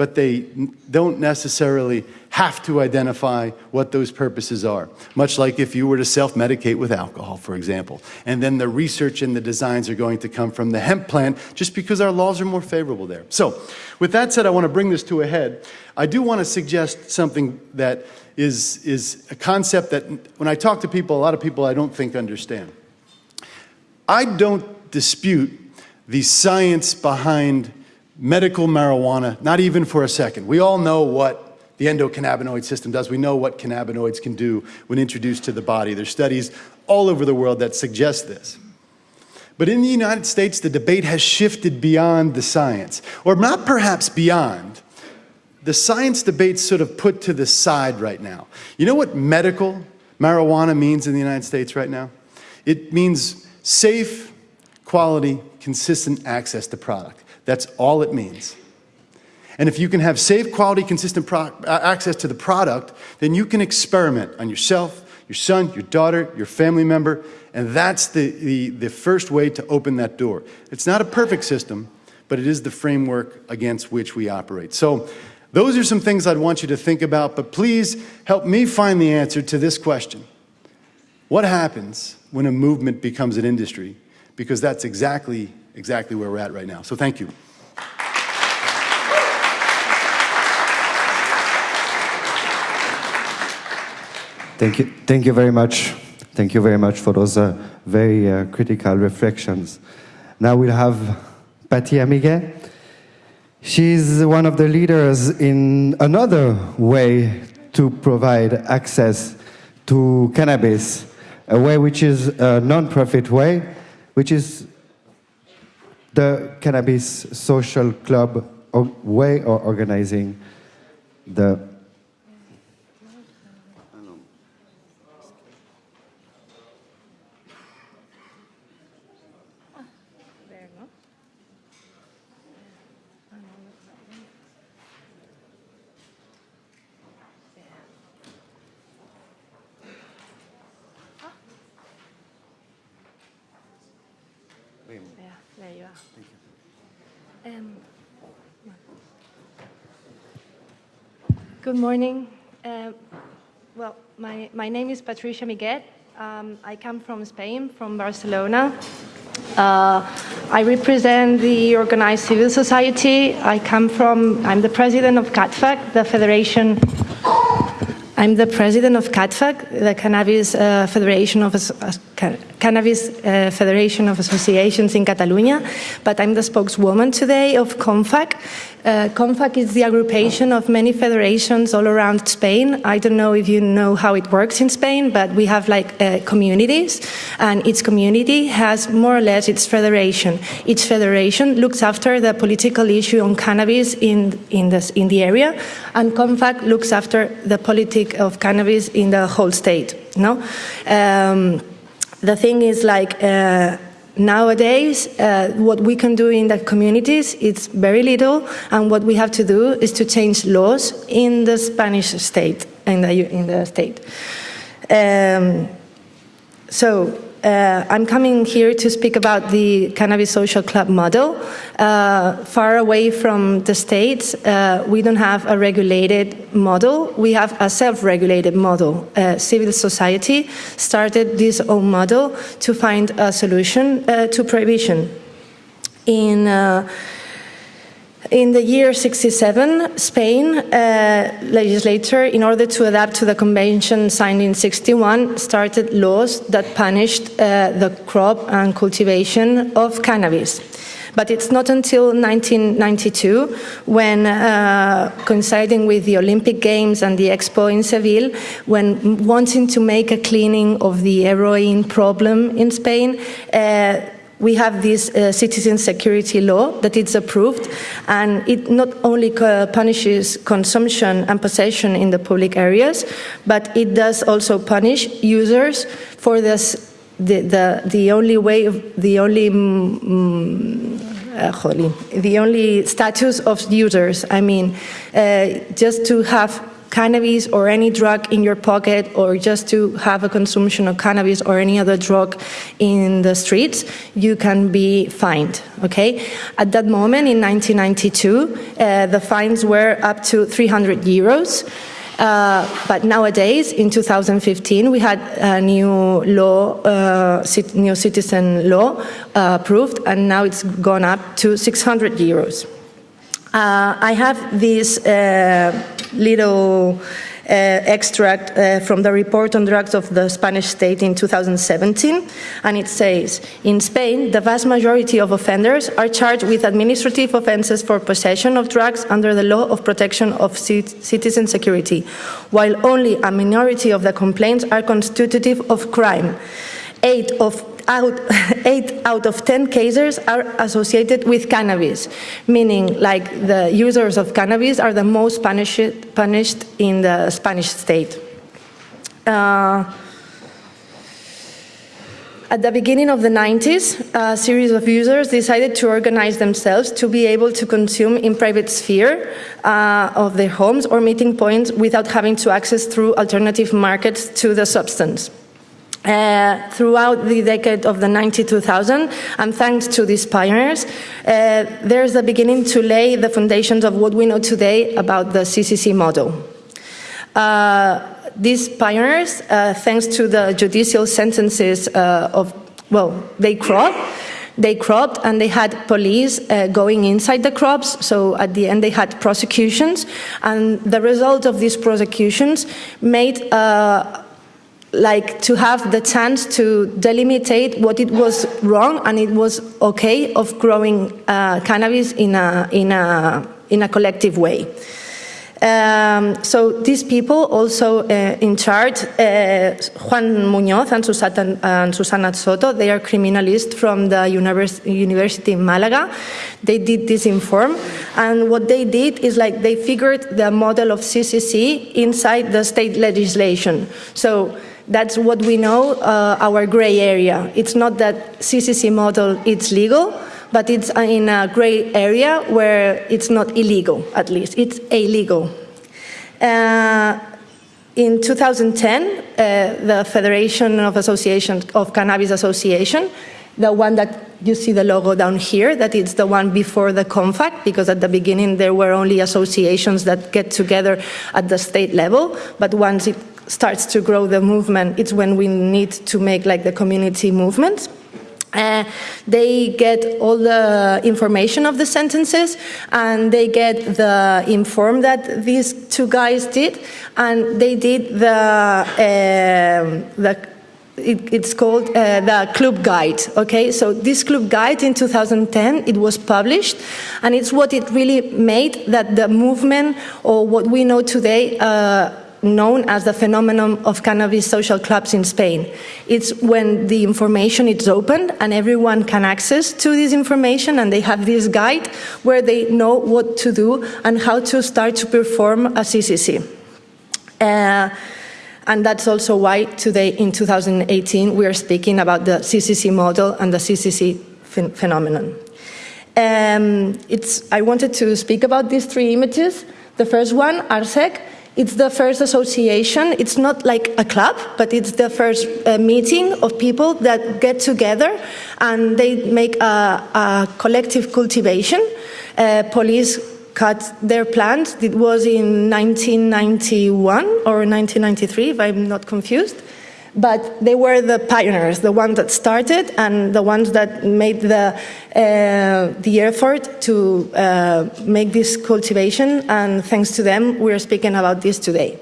but they don't necessarily have to identify what those purposes are. Much like if you were to self-medicate with alcohol, for example. And then the research and the designs are going to come from the hemp plant just because our laws are more favorable there. So with that said, I want to bring this to a head. I do want to suggest something that is, is a concept that when I talk to people, a lot of people I don't think understand. I don't dispute the science behind medical marijuana, not even for a second. We all know what the endocannabinoid system does. We know what cannabinoids can do when introduced to the body. There's studies all over the world that suggest this. But in the United States, the debate has shifted beyond the science, or not perhaps beyond, the science debate's sort of put to the side right now. You know what medical marijuana means in the United States right now? It means safe, quality, consistent access to product. That's all it means. And if you can have safe, quality, consistent uh, access to the product, then you can experiment on yourself, your son, your daughter, your family member, and that's the, the, the first way to open that door. It's not a perfect system, but it is the framework against which we operate. So those are some things I'd want you to think about, but please help me find the answer to this question. What happens when a movement becomes an industry? Because that's exactly, exactly where we're at right now. So thank you. Thank you, thank you very much. Thank you very much for those uh, very uh, critical reflections. Now we'll have Patty Amiguet. She's one of the leaders in another way to provide access to cannabis, a way which is a non-profit way, which is the cannabis social club way of organizing the There you are. Um, good morning. Uh, well, my, my name is Patricia Amiguet. Um, I come from Spain, from Barcelona. Uh, I represent the organized civil society. I come from, I'm the president of CATFAC, the Federation I'm the president of CATFAC, the Cannabis uh, Federation of uh, Cannabis uh, Federation of Associations in Catalonia, but I'm the spokeswoman today of CONFAC. Uh, CONFAC is the aggregation of many federations all around Spain. I don't know if you know how it works in Spain, but we have like uh, communities, and each community has more or less its federation. Each federation looks after the political issue on cannabis in in, this, in the area, and CONFAC looks after the politic of cannabis in the whole state. No. Um, the thing is like uh, nowadays uh, what we can do in the communities is very little and what we have to do is to change laws in the Spanish state in the, in the state. Um, so uh, I'm coming here to speak about the Cannabis Social Club model. Uh, far away from the states, uh, we don't have a regulated model. We have a self-regulated model. Uh, civil society started this own model to find a solution uh, to prohibition. In uh, in the year 67, Spain uh, legislature, in order to adapt to the convention signed in 61, started laws that punished uh, the crop and cultivation of cannabis. But it's not until 1992 when, uh, coinciding with the Olympic Games and the Expo in Seville, when wanting to make a cleaning of the heroin problem in Spain, uh, we have this uh, citizen security law that is approved, and it not only punishes consumption and possession in the public areas, but it does also punish users for this. The, the, the only way, of, the only mm, uh, the only status of users. I mean, uh, just to have cannabis or any drug in your pocket or just to have a consumption of cannabis or any other drug in the streets, you can be fined, okay? At that moment in 1992, uh, the fines were up to 300 euros. Uh, but nowadays, in 2015, we had a new law, uh, new citizen law uh, approved, and now it's gone up to 600 euros. Uh, I have this uh, little uh, extract uh, from the report on drugs of the Spanish state in 2017, and it says, in Spain, the vast majority of offenders are charged with administrative offences for possession of drugs under the law of protection of citizen security, while only a minority of the complaints are constitutive of crime. Eight of out, [LAUGHS] eight out of 10 cases are associated with cannabis, meaning like the users of cannabis are the most punished, punished in the Spanish state. Uh, at the beginning of the 90s, a series of users decided to organize themselves to be able to consume in private sphere uh, of their homes or meeting points without having to access through alternative markets to the substance. Uh, throughout the decade of the 92,000, and thanks to these pioneers, uh, there's the beginning to lay the foundations of what we know today about the CCC model. Uh, these pioneers, uh, thanks to the judicial sentences uh, of, well, they cropped, they cropped and they had police going inside the crops, so at the end they had prosecutions, and the result of these prosecutions made like to have the chance to delimitate what it was wrong and it was okay of growing uh, cannabis in a, in, a, in a collective way. Um, so these people also uh, in charge, uh, Juan Muñoz and Susana, and Susana, Soto, they are criminalists from the univers University in Malaga. They did this inform, and what they did is like they figured the model of CCC inside the state legislation. So that's what we know, uh, our gray area. It's not that CCC model, it's legal, but it's in a gray area where it's not illegal, at least. It's illegal. Uh, in 2010, uh, the Federation of Associations of Cannabis Association, the one that you see the logo down here, that it's the one before the CONFAC, because at the beginning there were only associations that get together at the state level, but once it starts to grow the movement, it's when we need to make like the community movement. Uh, they get all the information of the sentences and they get the inform that these two guys did and they did the, uh, the it, it's called uh, the club guide okay so this club guide in 2010 it was published and it's what it really made that the movement or what we know today uh, known as the phenomenon of cannabis social clubs in Spain. It's when the information is open and everyone can access to this information and they have this guide where they know what to do and how to start to perform a CCC. Uh, and that's also why today in 2018 we are speaking about the CCC model and the CCC ph phenomenon. Um, I wanted to speak about these three images. The first one, ARSEC, it's the first association. It's not like a club, but it's the first uh, meeting of people that get together and they make a, a collective cultivation. Uh, police cut their plants. It was in 1991 or 1993, if I'm not confused. But they were the pioneers, the ones that started and the ones that made the, uh, the effort to uh, make this cultivation. And thanks to them, we're speaking about this today.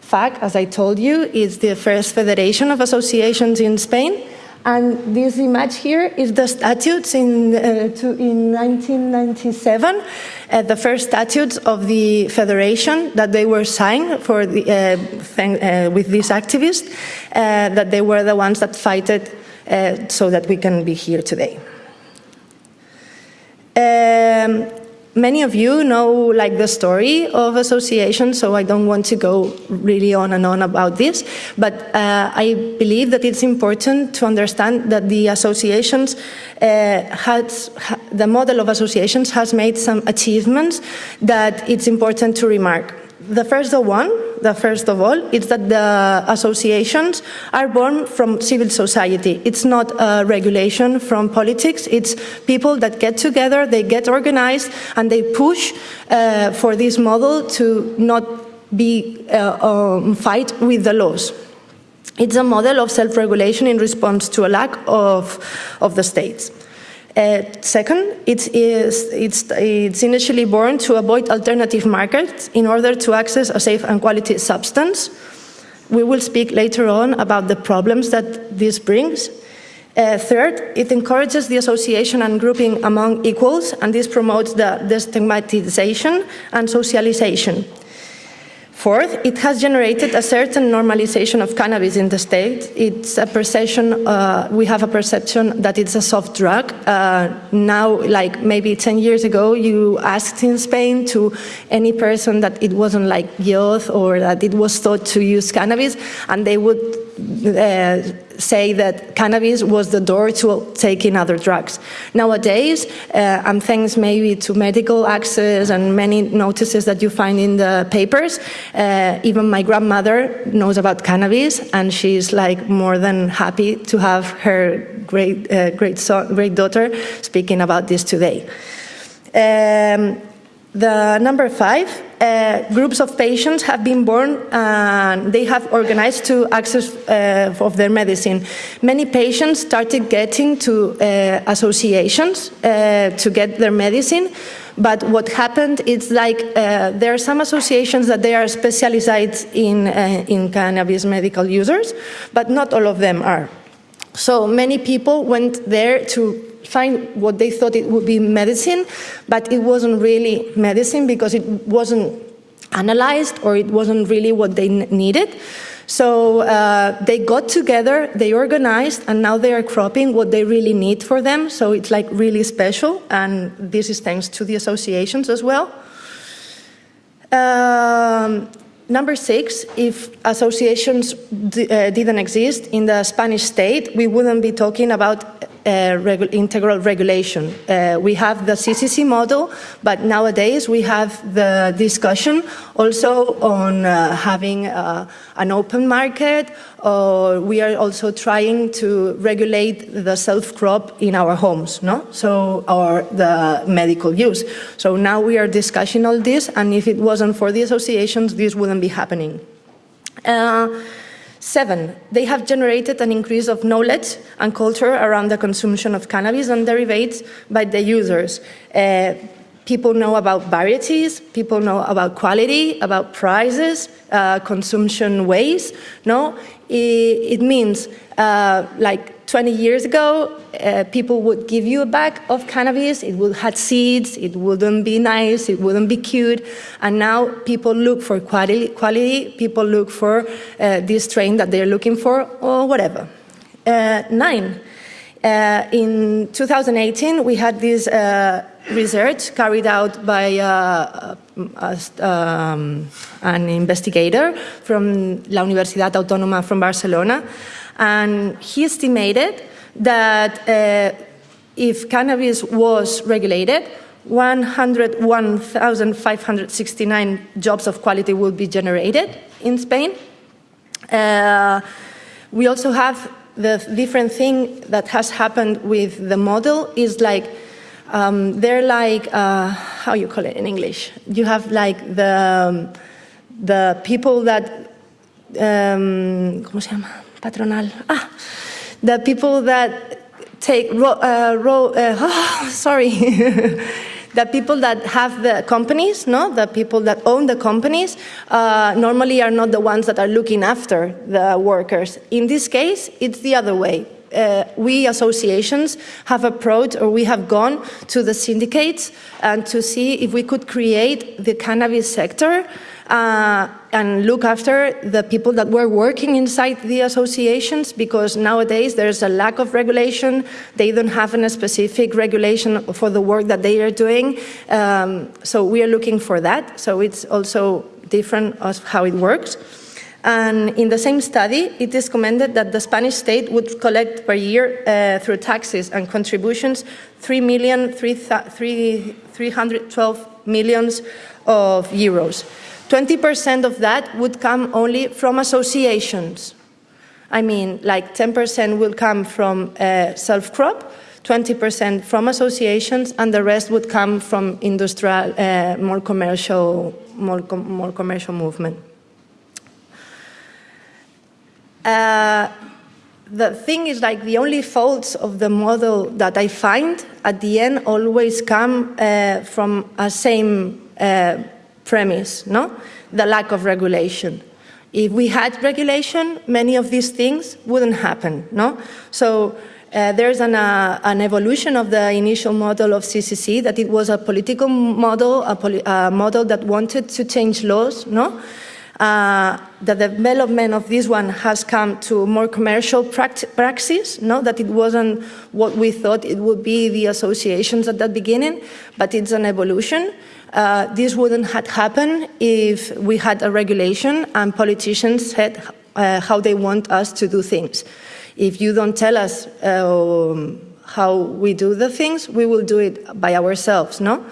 FAC, as I told you, is the first federation of associations in Spain. And this image here is the statutes in, uh, to, in 1997, uh, the first statutes of the federation that they were signed for the, uh, uh with these activists, uh, that they were the ones that fighted uh, so that we can be here today. Um, Many of you know like the story of association, so I don't want to go really on and on about this, but uh, I believe that it's important to understand that the associations uh, has, the model of associations has made some achievements that it's important to remark. The first one, the first of all, is that the associations are born from civil society. It's not a regulation from politics. It's people that get together, they get organized, and they push uh, for this model to not be uh, um, fight with the laws. It's a model of self-regulation in response to a lack of, of the states. Uh, second, it is, it's, it's initially born to avoid alternative markets in order to access a safe and quality substance. We will speak later on about the problems that this brings. Uh, third, it encourages the association and grouping among equals, and this promotes the destigmatization and socialization. Fourth, it has generated a certain normalization of cannabis in the state. It's a perception, uh, we have a perception that it's a soft drug. Uh, now, like maybe 10 years ago, you asked in Spain to any person that it wasn't like youth or that it was thought to use cannabis, and they would uh, say that cannabis was the door to taking other drugs. Nowadays, uh, and thanks maybe to medical access and many notices that you find in the papers, uh, even my grandmother knows about cannabis and she's like more than happy to have her great, uh, great, son, great daughter speaking about this today. Um, the number five, uh, groups of patients have been born and they have organized to access uh, of their medicine. Many patients started getting to uh, associations uh, to get their medicine, But what happened is like uh, there are some associations that they are specialized in, uh, in cannabis medical users, but not all of them are. So many people went there to find what they thought it would be medicine, but it wasn't really medicine because it wasn't analyzed or it wasn't really what they needed. So uh, they got together, they organized, and now they are cropping what they really need for them. So it's like really special, and this is thanks to the associations as well. Um, number six, if associations uh, didn't exist in the Spanish state, we wouldn't be talking about regu integral regulation. Uh, we have the CCC model, but nowadays we have the discussion also on uh, having uh, an open market, or we are also trying to regulate the self-crop in our homes, no? So, or the medical use. So now we are discussing all this, and if it wasn't for the associations, this wouldn't be happening. Uh, Seven, they have generated an increase of knowledge and culture around the consumption of cannabis and derivatives by the users. Uh, people know about varieties, people know about quality, about prices, uh, consumption ways. No, it, it means uh, like 20 years ago, uh, people would give you a bag of cannabis, it would have seeds, it wouldn't be nice, it wouldn't be cute, and now people look for quality, quality. People look for uh, this strain that they're looking for, or whatever. Uh, nine, uh, in 2018, we had this uh, research carried out by uh, um, an investigator from La Universidad Autónoma from Barcelona, and he estimated that uh, if cannabis was regulated, 101,569 jobs of quality would be generated in Spain. Uh, we also have the different thing that has happened with the model is like um, they're like uh, how you call it in English. You have like the um, the people that um, ¿cómo se llama? Patronal. Ah, the people that take, uh, ro uh, [LAUGHS] oh, sorry, [LAUGHS] the people that have the companies, no, the people that own the companies, uh, normally are not the ones that are looking after the workers. In this case, it's the other way. Uh, we associations have approached or we have gone to the syndicates and to see if we could create the cannabis sector uh, and look after the people that were working inside the associations because nowadays there's a lack of regulation. They don't have a specific regulation for the work that they are doing. Um, so we are looking for that. So it's also different of how it works. And in the same study, it is commended that the Spanish state would collect per year uh, through taxes and contributions 3 million, 312 millions of euros. 20% of that would come only from associations. I mean, like 10% will come from uh, self-crop, 20% from associations, and the rest would come from industrial, uh, more commercial, more, com more commercial movement. Uh, the thing is like the only faults of the model that I find at the end always come uh, from a same uh, premise, no? The lack of regulation. If we had regulation, many of these things wouldn't happen, no? So uh, there's an, uh, an, evolution of the initial model of CCC, that it was a political model, a, poli model that wanted to change laws, no? Uh, the development of this one has come to more commercial praxis, no? that it wasn't what we thought it would be the associations at that beginning, but it's an evolution. Uh, this wouldn't have happened if we had a regulation and politicians said uh, how they want us to do things. If you don't tell us um, how we do the things, we will do it by ourselves, no?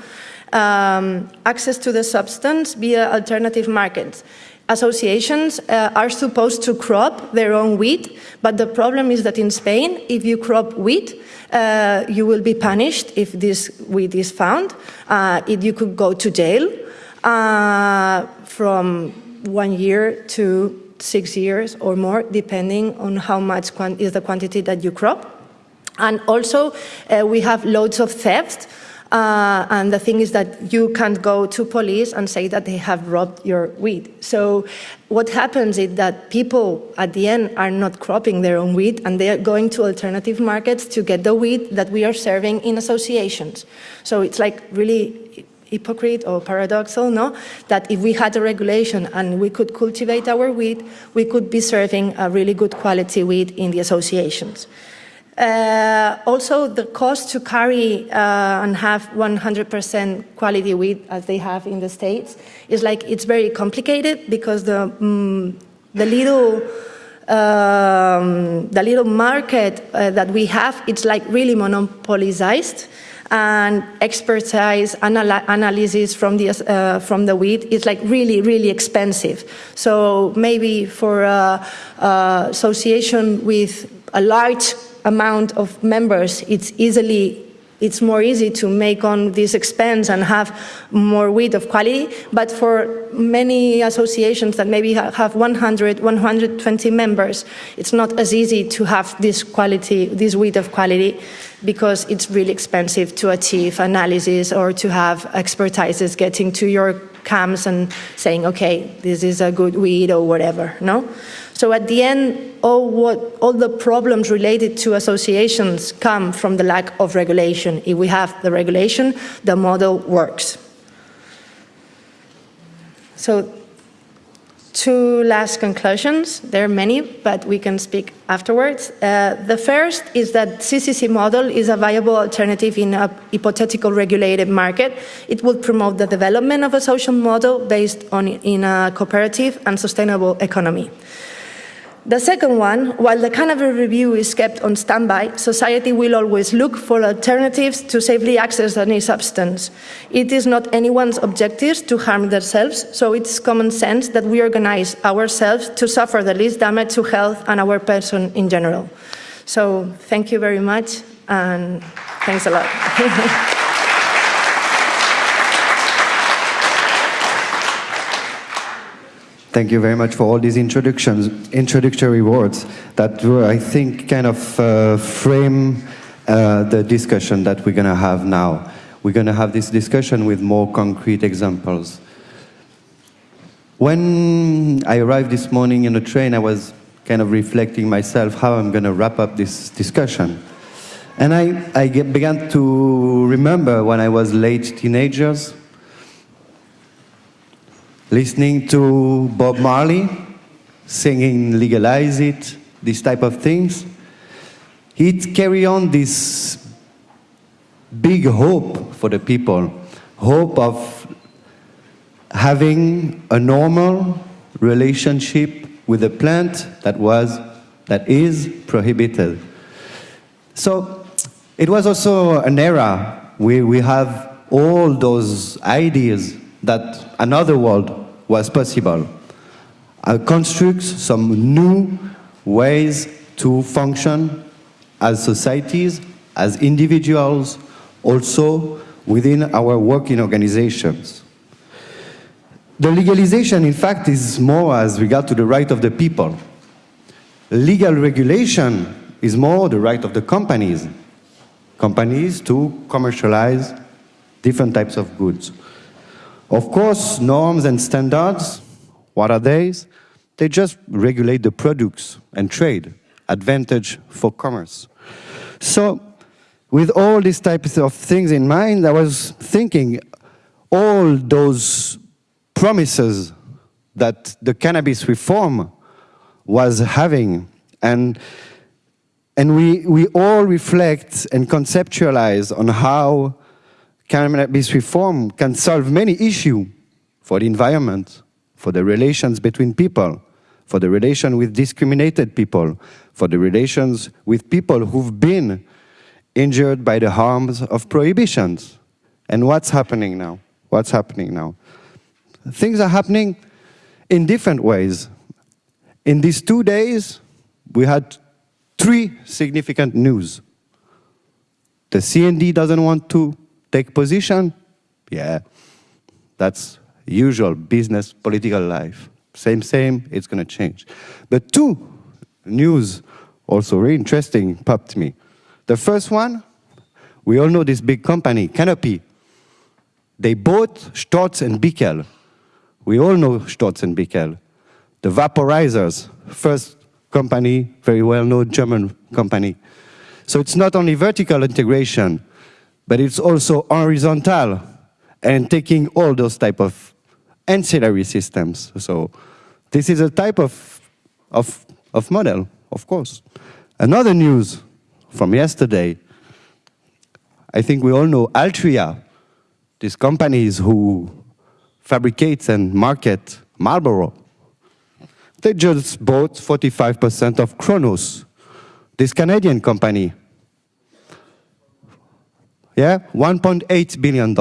Um, access to the substance via alternative markets. Associations uh, are supposed to crop their own wheat, but the problem is that in Spain, if you crop wheat, uh, you will be punished if this wheat is found. Uh, it, you could go to jail uh, from one year to six years or more, depending on how much is the quantity that you crop. And also, uh, we have loads of theft Uh, and the thing is that you can't go to police and say that they have robbed your weed. So what happens is that people at the end are not cropping their own wheat and they are going to alternative markets to get the wheat that we are serving in associations. So it's like really hypocrite or paradoxal, no? That if we had a regulation and we could cultivate our wheat, we could be serving a really good quality wheat in the associations. Uh, also, the cost to carry uh, and have 100% quality wheat, as they have in the States, is like it's very complicated because the, um, the little um, the little market uh, that we have, it's like really monopolized and expertise anal analysis from the, uh, from the wheat is like really, really expensive. So maybe for an association with a large amount of members, it's easily it's more easy to make on this expense and have more wheat of quality. But for many associations that maybe have 100, 120 members, it's not as easy to have this quality, this wheat of quality, because it's really expensive to achieve analysis or to have expertises getting to your camps and saying, okay, this is a good wheat or whatever, no? So at the end, all, what, all the problems related to associations come from the lack of regulation. If we have the regulation, the model works. So two last conclusions. There are many, but we can speak afterwards. Uh, the first is that CCC model is a viable alternative in a hypothetical regulated market. It would promote the development of a social model based on in a cooperative and sustainable economy. The second one, while the cannabis review is kept on standby, society will always look for alternatives to safely access any substance. It is not anyone's objective to harm themselves, so it's common sense that we organize ourselves to suffer the least damage to health and our person in general. So thank you very much, and thanks a lot. [LAUGHS] Thank you very much for all these introductions, introductory words that were, I think, kind of uh, frame uh, the discussion that we're going to have now. We're going to have this discussion with more concrete examples. When I arrived this morning in the train, I was kind of reflecting myself how I'm going to wrap up this discussion. And I, I began to remember when I was late teenagers, listening to Bob Marley singing Legalize It, these type of things, he'd carry on this big hope for the people, hope of having a normal relationship with a plant that was, that is prohibited. So it was also an era where we have all those ideas that another world was possible. I construct some new ways to function as societies, as individuals, also within our working organizations. The legalization, in fact, is more as regard to the right of the people. Legal regulation is more the right of the companies. Companies to commercialize different types of goods. Of course, norms and standards, what are they? They just regulate the products and trade, advantage for commerce. So, with all these types of things in mind, I was thinking all those promises that the cannabis reform was having and and we, we all reflect and conceptualize on how cannabis reform can solve many issues for the environment, for the relations between people, for the relation with discriminated people, for the relations with people who've been injured by the harms of prohibitions. And what's happening now? What's happening now? Things are happening in different ways. In these two days, we had three significant news. The CND doesn't want to take position? Yeah, that's usual business, political life. Same, same, it's going to change. But two news, also very interesting, popped me. The first one We all know this big company, Canopy. They bought Storz and Bickel. We all know Storz and Bickel. The vaporizers, first company, very well-known German company. So it's not only vertical integration, but it's also horizontal and taking all those type of ancillary systems. So this is a type of, of, of model, of course. Another news from yesterday, I think we all know Altria, these companies who fabricate and market Marlboro. They just bought 45% of Cronos, this Canadian company. Yeah, $1.8 billion.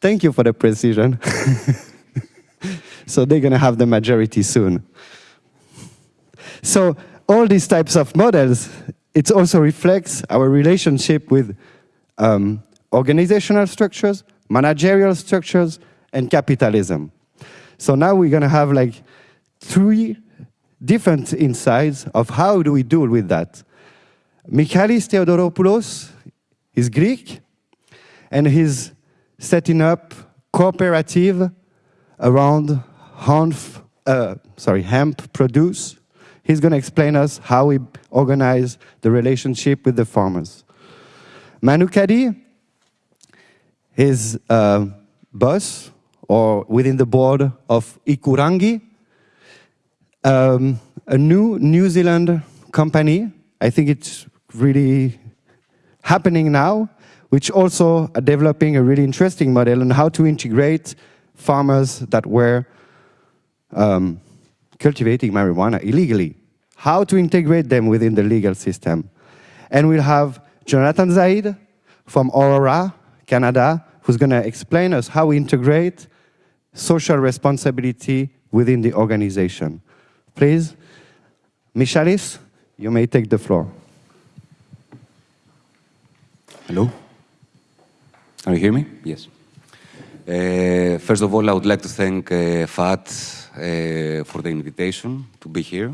Thank you for the precision. [LAUGHS] so they're going to have the majority soon. So all these types of models, it also reflects our relationship with um, organizational structures, managerial structures, and capitalism. So now we're going to have like three different insights of how do we deal with that. Michalis Theodoropoulos is Greek, and he's setting up cooperative around hemp, uh, sorry, hemp produce. He's going to explain us how we organize the relationship with the farmers. Manu Caddy, his uh, boss, or within the board of Hikurangi, um, a new New Zealand company. I think it's really happening now which also are developing a really interesting model on how to integrate farmers that were um, cultivating marijuana illegally, how to integrate them within the legal system. And we'll have Jonathan Zaid from Aurora, Canada, who's going to explain us how we integrate social responsibility within the organization. Please, Michalis, you may take the floor. Hello. Can you hear me? Yes. Uh, first of all, I would like to thank uh, FAT uh, for the invitation to be here.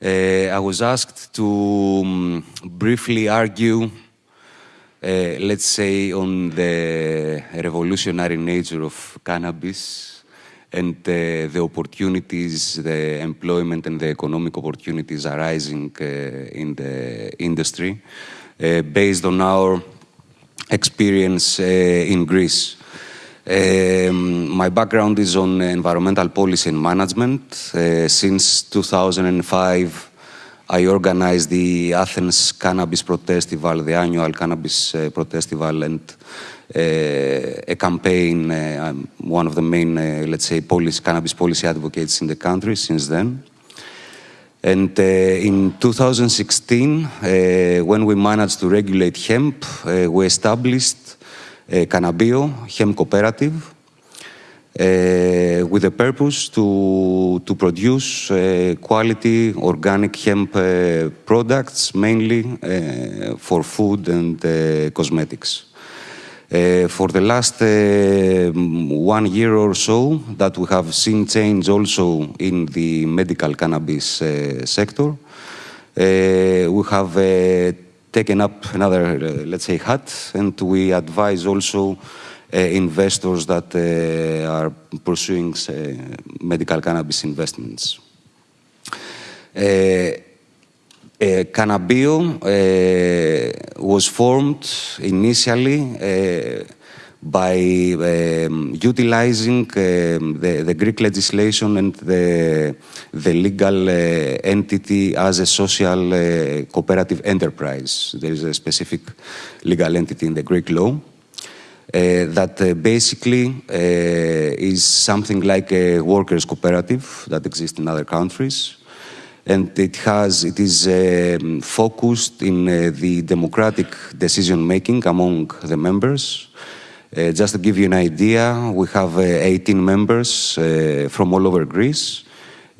Uh, I was asked to um, briefly argue, uh, let's say, on the revolutionary nature of cannabis and uh, the opportunities, the employment and the economic opportunities arising in the industry based on our experience uh, in Greece. Um, my background is on environmental policy and management. Uh, since 2005, I organized the Athens Cannabis Protestival, the annual Cannabis uh, Protestival, and uh, a campaign. Uh, I'm one of the main, uh, let's say, policy, cannabis policy advocates in the country since then. And uh, in 2016, uh, when we managed to regulate hemp, uh, we established a Cannabio Hemp Cooperative with the purpose to, to produce quality organic hemp products, mainly for food and cosmetics. Uh, for the last uh, one year or so that we have seen change also in the medical cannabis uh, sector. Uh, we have uh, taken up another, uh, let's say, hat, and we advise also investors that are pursuing medical cannabis investments. Uh, Cannabio uh, was formed initially uh, by um, utilizing um, the, the, Greek legislation and the, the legal uh, entity as a social uh, cooperative enterprise. There is a specific legal entity in the Greek law. Uh, that basically is something like a workers' cooperative that exists in other countries and it has it is um, focused in uh, the democratic decision making among the members. Uh, just to give you an idea, we have uh, 18 members uh, from all over Greece.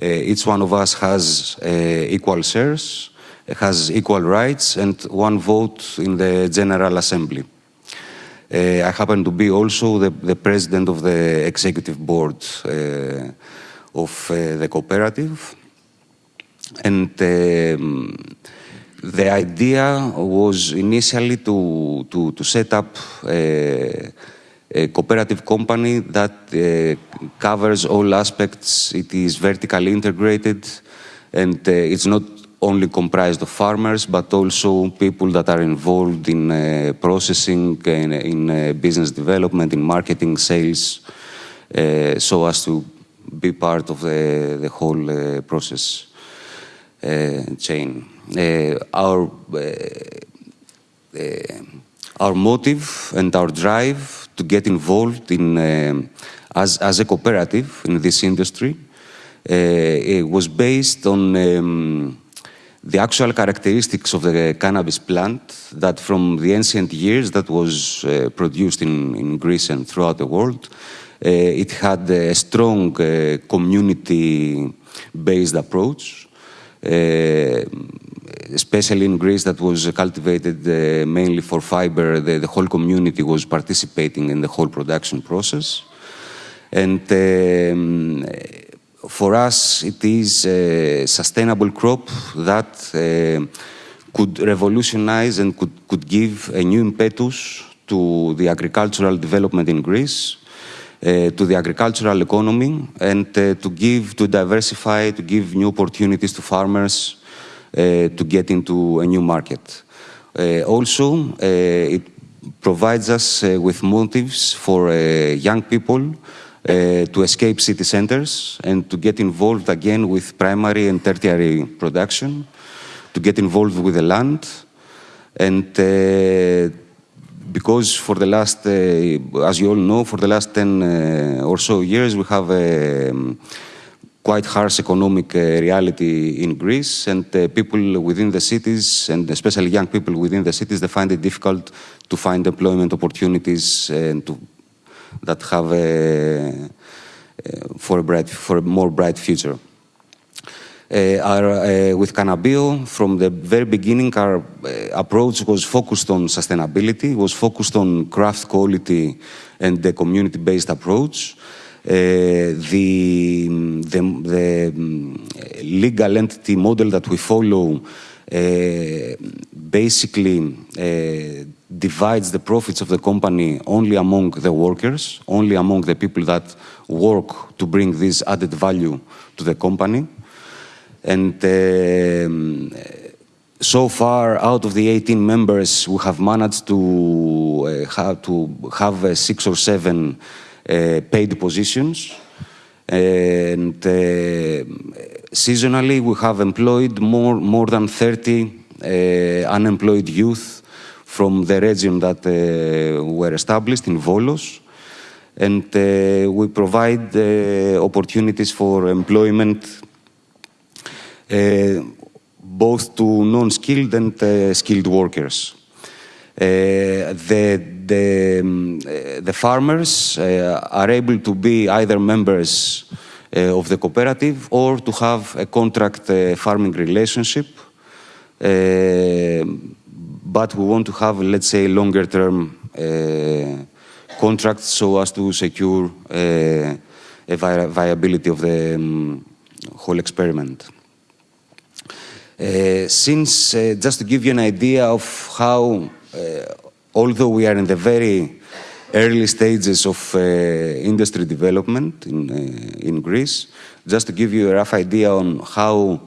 Uh, each one of us has uh, equal shares, has equal rights, and one vote in the General Assembly. I happen to be also the, the president of the executive board of the cooperative. And um, the idea was initially to, to, to set up a, a cooperative company that uh, covers all aspects. It is vertically integrated and uh, it's not only comprised of farmers, but also people that are involved in uh, processing, in, in uh, business development, in marketing, sales, uh, so as to be part of the, the whole uh, process chain. our our motive and our drive to get involved in as, as a cooperative in this industry uh, was based on um, the actual characteristics of the cannabis plant that from the ancient years that was uh, produced in, in Greece and throughout the world, uh, it had a strong uh, community-based approach, uh, especially in Greece that was cultivated uh, mainly for fiber. The, the, whole community was participating in the whole production process. And um, for us, it is a sustainable crop that uh, could revolutionize and could, could give a new impetus to the agricultural development in Greece, uh, to the agricultural economy, and to give, to diversify, to give new opportunities to farmers to get into a new market. Also, it provides us with motives for young people uh, to escape city centers and to get involved again with primary and tertiary production, to get involved with the land. And uh, because for the last, uh, as you all know, for the last 10 uh, or so years, we have a um, quite harsh economic uh, reality in Greece, and people within the cities, and especially young people within the cities, they find it difficult to find employment opportunities and to that have a, for a bright, for a more bright future. Uh, our, uh, with Cannabio, from the very beginning, our uh, approach was focused on sustainability, was focused on craft quality and the community-based approach. Uh, the, the, the um, legal entity model that we follow uh, basically uh, divides the profits of the company only among the workers, only among the people that work to bring this added value to the company. And um, so far, out of the 18 members, we have managed to uh, have, to have uh, six or seven uh, paid positions. And uh, seasonally, we have employed more, more than 30 uh, unemployed youth from the region that uh, were established in Volos. And uh, we provide uh, opportunities for employment both to non-skilled and skilled workers. the, the, um, the farmers are able to be either members of the cooperative or to have a contract farming relationship but we want to have, let's say, longer term uh, contracts so as to secure uh, a vi viability of the um, whole experiment. Uh, since, uh, just to give you an idea of how, uh, although we are in the very early stages of industry development in, in Greece, just to give you a rough idea on how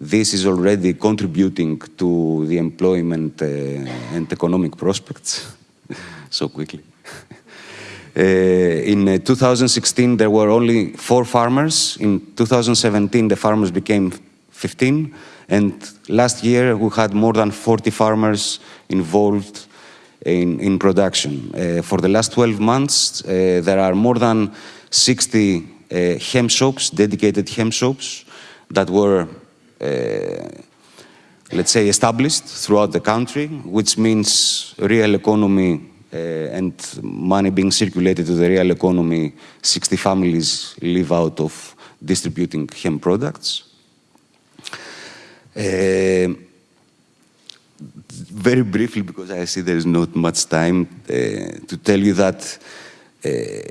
this is already contributing to the employment uh, and economic prospects [LAUGHS] so quickly. [LAUGHS] Uh, in uh, 2016, there were only four farmers. In 2017, the farmers became 15. And last year, we had more than 40 farmers involved in, in production. Uh, for the last 12 months, uh, there are more than 60 uh, shops, dedicated hemp shops, that were uh, let's say, established throughout the country, which means real economy uh, and money being circulated to the real economy. 60 families live out of distributing hemp products. Uh, very briefly, because I see there is not much time, uh, to tell you that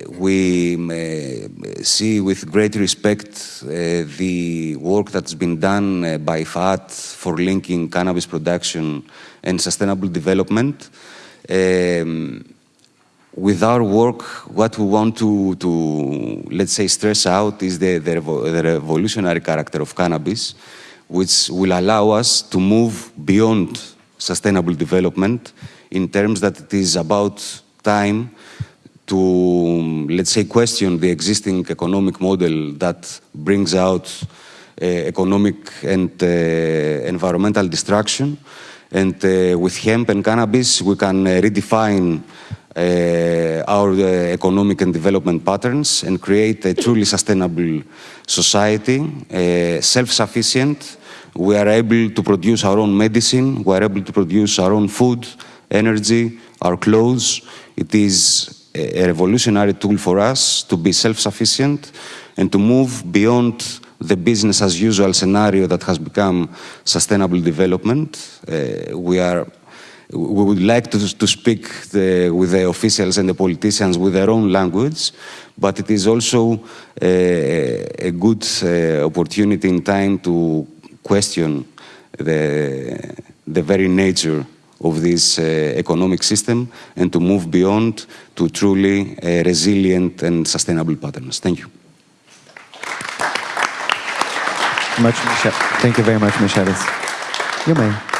we uh, see with great respect the work that's been done by FAT for linking cannabis production and sustainable development. Um, with our work, what we want to, to let's say, stress out is the, the, revo the, revolutionary character of cannabis, which will allow us to move beyond sustainable development in terms that it is about time to, let's say, question the existing economic model that brings out uh, economic and uh, environmental destruction. And uh, with hemp and cannabis, we can redefine our uh, economic and development patterns and create a truly sustainable society, uh, self-sufficient. We are able to produce our own medicine, we are able to produce our own food, energy, our clothes. It is a revolutionary tool for us to be self-sufficient and to move beyond the business as usual scenario that has become sustainable development. Uh, we are we would like to, to speak the, with the officials and the politicians with their own language, but it is also a, a good uh, opportunity in time to question the, the very nature of this uh, economic system and to move beyond to truly uh, resilient and sustainable patterns. Thank you. Much, Thank you very much, Michalis. You may.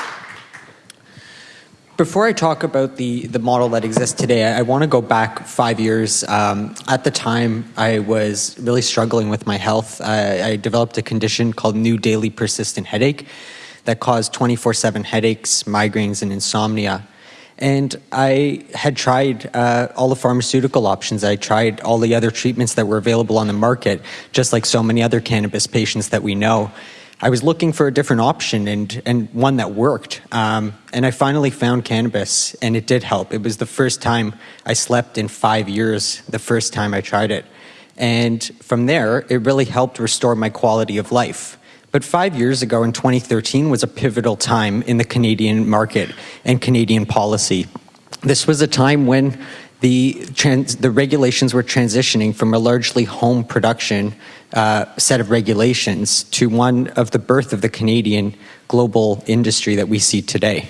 Before I talk about the, the model that exists today, I, I want to go back five years. Um, at the time, I was really struggling with my health. I, I developed a condition called new daily persistent headache that caused 24-7 headaches, migraines, and insomnia. And I had tried uh, all the pharmaceutical options. I tried all the other treatments that were available on the market, just like so many other cannabis patients that we know. I was looking for a different option and, and one that worked. Um, and I finally found cannabis, and it did help. It was the first time I slept in five years, the first time I tried it. And from there, it really helped restore my quality of life. But five years ago in 2013 was a pivotal time in the Canadian market and Canadian policy. This was a time when the, trans, the regulations were transitioning from a largely home production uh, set of regulations to one of the birth of the Canadian global industry that we see today.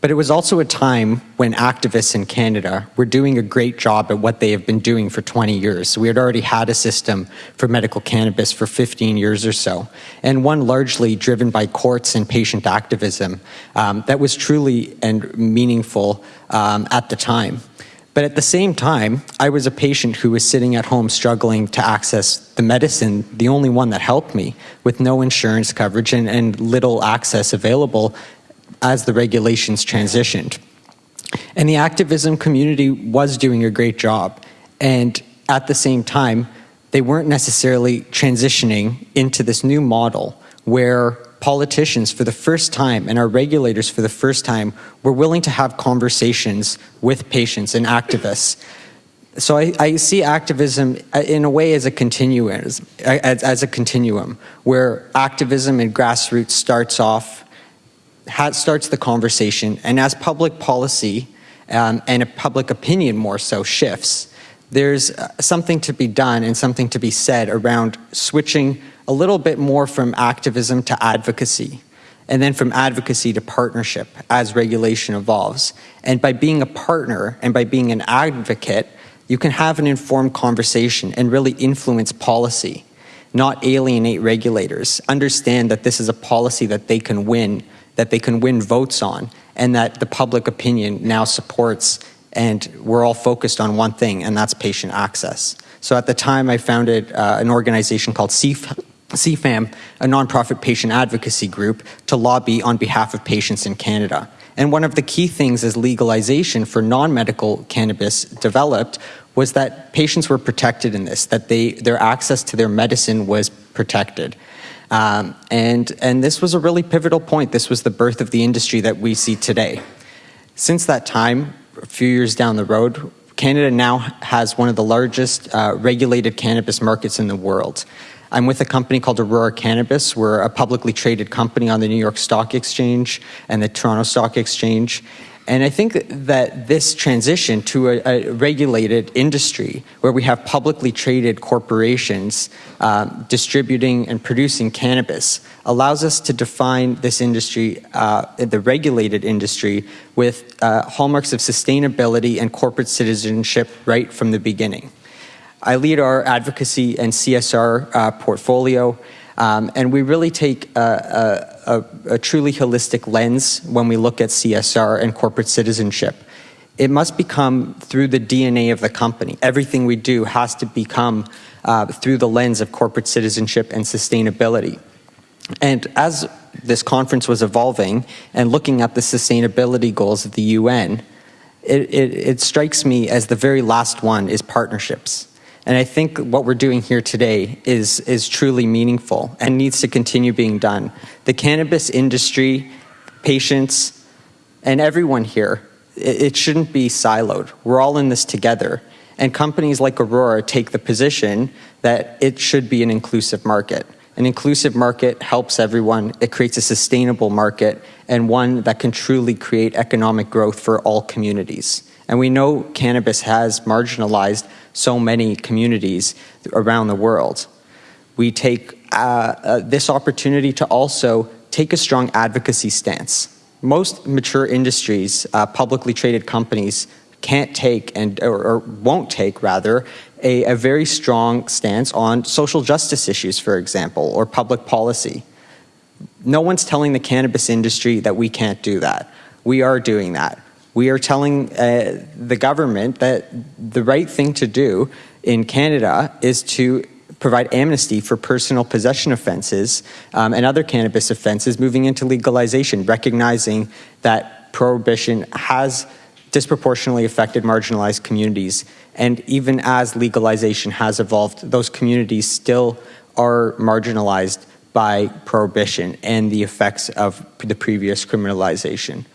But it was also a time when activists in Canada were doing a great job at what they have been doing for 20 years. So We had already had a system for medical cannabis for 15 years or so, and one largely driven by courts and patient activism um, that was truly and meaningful um, at the time. But at the same time, I was a patient who was sitting at home struggling to access the medicine, the only one that helped me, with no insurance coverage and, and little access available as the regulations transitioned. And the activism community was doing a great job. And at the same time, they weren't necessarily transitioning into this new model where politicians for the first time and our regulators for the first time were willing to have conversations with patients and activists. So I, I see activism uh, in a way as a continuum, as, as a continuum, where activism and grassroots starts off, starts the conversation, and as public policy um, and a public opinion more so shifts, there's uh, something to be done and something to be said around switching a little bit more from activism to advocacy, and then from advocacy to partnership as regulation evolves. And by being a partner and by being an advocate, you can have an informed conversation and really influence policy, not alienate regulators. Understand that this is a policy that they can win, that they can win votes on, and that the public opinion now supports and we're all focused on one thing, and that's patient access. So at the time, I founded uh, an organization called CF CFAM, a nonprofit patient advocacy group, to lobby on behalf of patients in Canada. And one of the key things as legalization for non-medical cannabis developed was that patients were protected in this, that they, their access to their medicine was protected. Um, and, and this was a really pivotal point. This was the birth of the industry that we see today. Since that time, a few years down the road, Canada now has one of the largest uh, regulated cannabis markets in the world. I'm with a company called Aurora Cannabis. We're a publicly traded company on the New York Stock Exchange and the Toronto Stock Exchange. And I think that this transition to a, a regulated industry where we have publicly traded corporations uh, distributing and producing cannabis allows us to define this industry, uh, the regulated industry, with uh, hallmarks of sustainability and corporate citizenship right from the beginning. I lead our advocacy and CSR uh, portfolio. Um, and we really take a, a, a, truly holistic lens when we look at CSR and corporate citizenship. It must become through the DNA of the company. Everything we do has to become uh, through the lens of corporate citizenship and sustainability. And as this conference was evolving and looking at the sustainability goals of the UN, it, it, it strikes me as the very last one is partnerships. And I think what we're doing here today is, is truly meaningful and needs to continue being done. The cannabis industry, patients, and everyone here, it, it shouldn't be siloed. We're all in this together. And companies like Aurora take the position that it should be an inclusive market. An inclusive market helps everyone, it creates a sustainable market, and one that can truly create economic growth for all communities. And we know cannabis has marginalized so many communities around the world. We take uh, uh, this opportunity to also take a strong advocacy stance. Most mature industries, uh, publicly traded companies, can't take and or, or won't take rather a, a, very strong stance on social justice issues, for example, or public policy. No one's telling the cannabis industry that we can't do that. We are doing that we are telling uh, the government that the right thing to do in Canada is to provide amnesty for personal possession offenses um, and other cannabis offenses moving into legalization, recognizing that prohibition has disproportionately affected marginalized communities. And even as legalization has evolved, those communities still are marginalized by prohibition and the effects of the previous criminalization.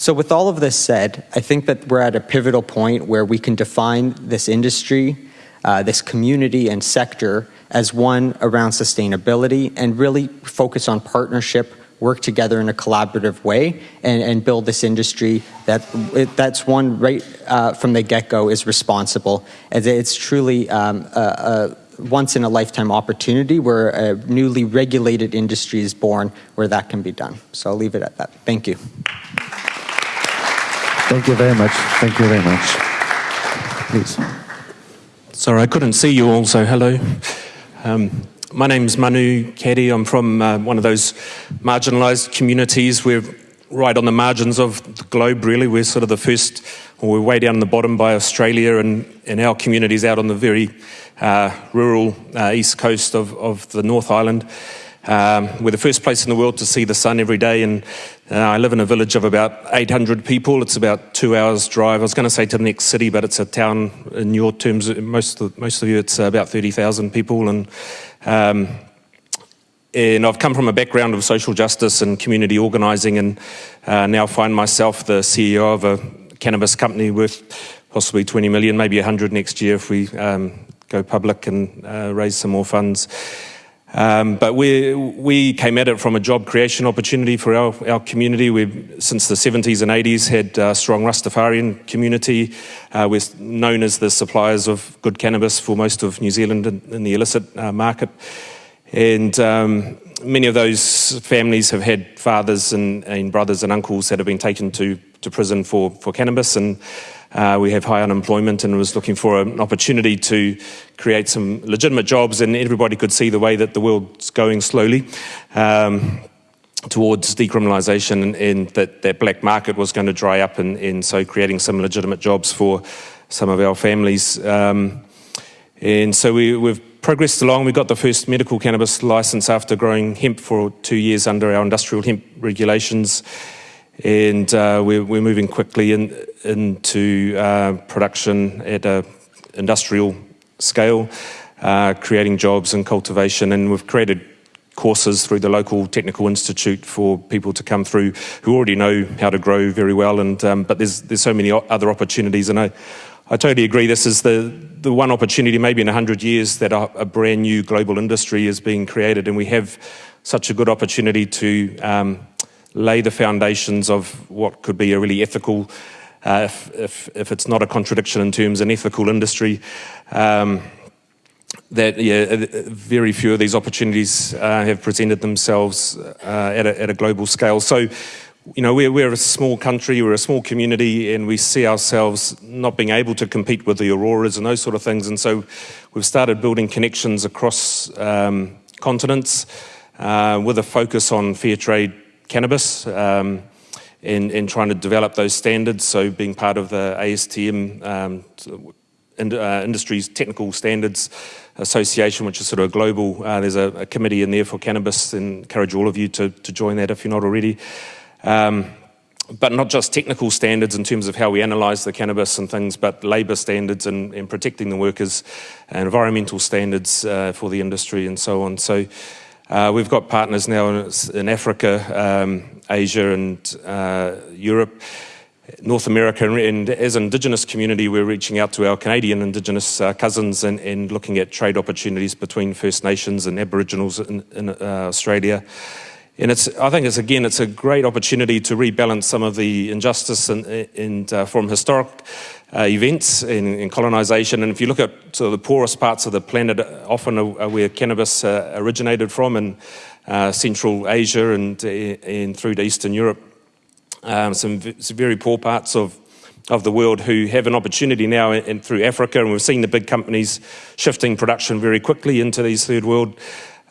So with all of this said, I think that we're at a pivotal point where we can define this industry, uh, this community and sector as one around sustainability and really focus on partnership, work together in a collaborative way and, and build this industry that that's one right uh, from the get-go is responsible. It's truly um, a, a once in a lifetime opportunity where a newly regulated industry is born where that can be done. So I'll leave it at that. Thank you. Thank you very much. Thank you very much. Please. Sorry, I couldn't see you all, so hello. Um, my name's Manu Caddy. I'm from uh, one of those marginalised communities. We're right on the margins of the globe, really. We're sort of the first, or we're way down the bottom by Australia, and, and our community's out on the very uh, rural uh, east coast of, of the North Island. Um, we're the first place in the world to see the sun every day, and uh, I live in a village of about 800 people. It's about two hours' drive. I was going to say to the next city, but it's a town in your terms. Most of, most of you, it's about 30,000 people, and um, and I've come from a background of social justice and community organising, and uh, now find myself the CEO of a cannabis company worth possibly 20 million, maybe 100 next year if we um, go public and uh, raise some more funds. Um, but we, we came at it from a job creation opportunity for our, our community. We've, since the 70s and 80s, had a strong Rastafarian community. Uh, we're known as the suppliers of good cannabis for most of New Zealand in, in the illicit uh, market. And um, many of those families have had fathers and, and, brothers and uncles that have been taken to, to prison for, for cannabis. And uh, we have high unemployment and was looking for an opportunity to create some legitimate jobs and everybody could see the way that the world's going slowly. Um, towards decriminalisation and, and, that that black market was going to dry up and, and, so creating some legitimate jobs for some of our families. Um, and so we, have progressed along. We got the first medical cannabis licence after growing hemp for two years under our industrial hemp regulations and uh, we're, we're, moving quickly in, into uh, production at an industrial scale, uh, creating jobs and cultivation, and we've created courses through the local technical institute for people to come through who already know how to grow very well, and um, but there's there's so many other opportunities, and I, I totally agree. This is the the one opportunity, maybe in hundred years, that a, a, brand new global industry is being created, and we have such a good opportunity to um, lay the foundations of what could be a really ethical, uh, if, if, if, it's not a contradiction in terms an ethical industry. Um, that yeah, uh, very few of these opportunities uh, have presented themselves uh, at, a, at, a, global scale. So, you know, we're, we're, a small country, we're a small community, and we see ourselves not being able to compete with the Auroras and those sort of things. And so we've started building connections across um, continents uh, with a focus on fair trade cannabis. Um, and, and, trying to develop those standards, so being part of the ASTM um, in, uh, Industries Technical Standards Association, which is sort of a global, uh, there's a, a, committee in there for cannabis, and encourage all of you to, to join that if you're not already. Um, but not just technical standards in terms of how we analyse the cannabis and things, but labour standards and, and, protecting the workers, and environmental standards uh, for the industry and so on. So uh, we've got partners now in, in Africa, um, Asia and uh, Europe. North America, and as an Indigenous community, we're reaching out to our Canadian Indigenous uh, cousins and, and, looking at trade opportunities between First Nations and Aboriginals in, in uh, Australia. And it's, I think it's again, it's a great opportunity to rebalance some of the injustice and, uh, from historic uh, events in, in colonisation. And if you look at sort of the poorest parts of the planet, often are where cannabis uh, originated from in uh, Central Asia and, and through to Eastern Europe um, some, some, very poor parts of, of the world who have an opportunity now in, in, through Africa, and we've seen the big companies shifting production very quickly into these third world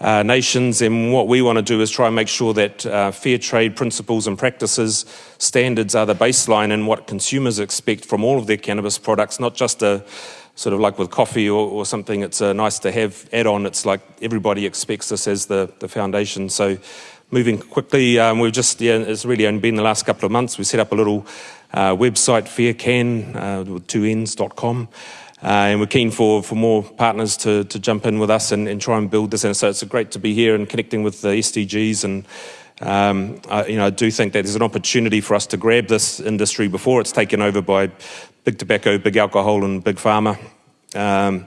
uh, nations. And what we want to do is try and make sure that uh, fair trade principles and practices, standards are the baseline and what consumers expect from all of their cannabis products, not just a sort of like with coffee or, or something, it's a nice to have add on. It's like everybody expects this as the, the foundation. So moving quickly. Um, we've just, yeah, it's really only been the last couple of months. We set up a little uh, website, faircan, uh, with two ends.com. Uh, and we're keen for, for more partners to, to jump in with us and, and try and build this. And so it's great to be here and connecting with the SDGs. And, um, I, you know, I do think that there's an opportunity for us to grab this industry before it's taken over by big tobacco, big alcohol, and big pharma. Um,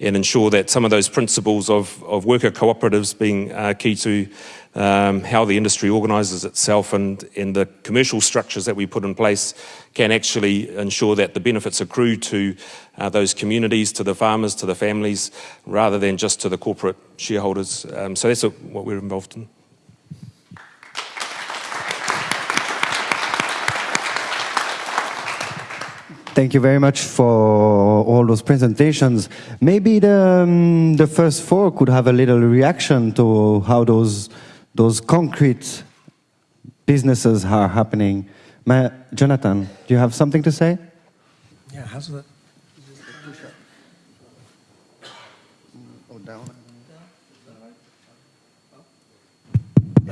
and ensure that some of those principles of, of worker cooperatives being uh, key to um, how the industry organises itself and, and the commercial structures that we put in place can actually ensure that the benefits accrue to uh, those communities, to the farmers, to the families, rather than just to the corporate shareholders. Um, so that's what we're involved in. Thank you very much for all those presentations. Maybe the, um, the first four could have a little reaction to how those those concrete businesses are happening. Ma Jonathan, do you have something to say? Yeah, how's that?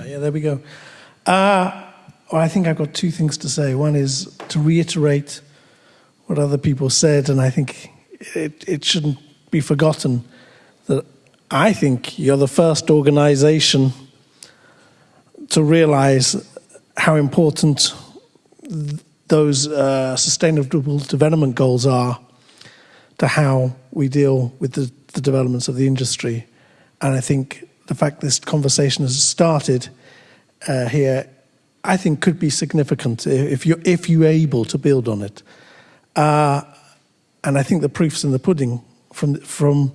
yeah, there we go. Uh, well, I think I've got two things to say. One is to reiterate what other people said, and I think it, it shouldn't be forgotten that I think you're the first organization to realize how important those uh, sustainable development goals are to how we deal with the, the, developments of the industry. And I think the fact this conversation has started uh, here, I think could be significant if you're, if you're able to build on it. Uh, and I think the proof's in the pudding from, from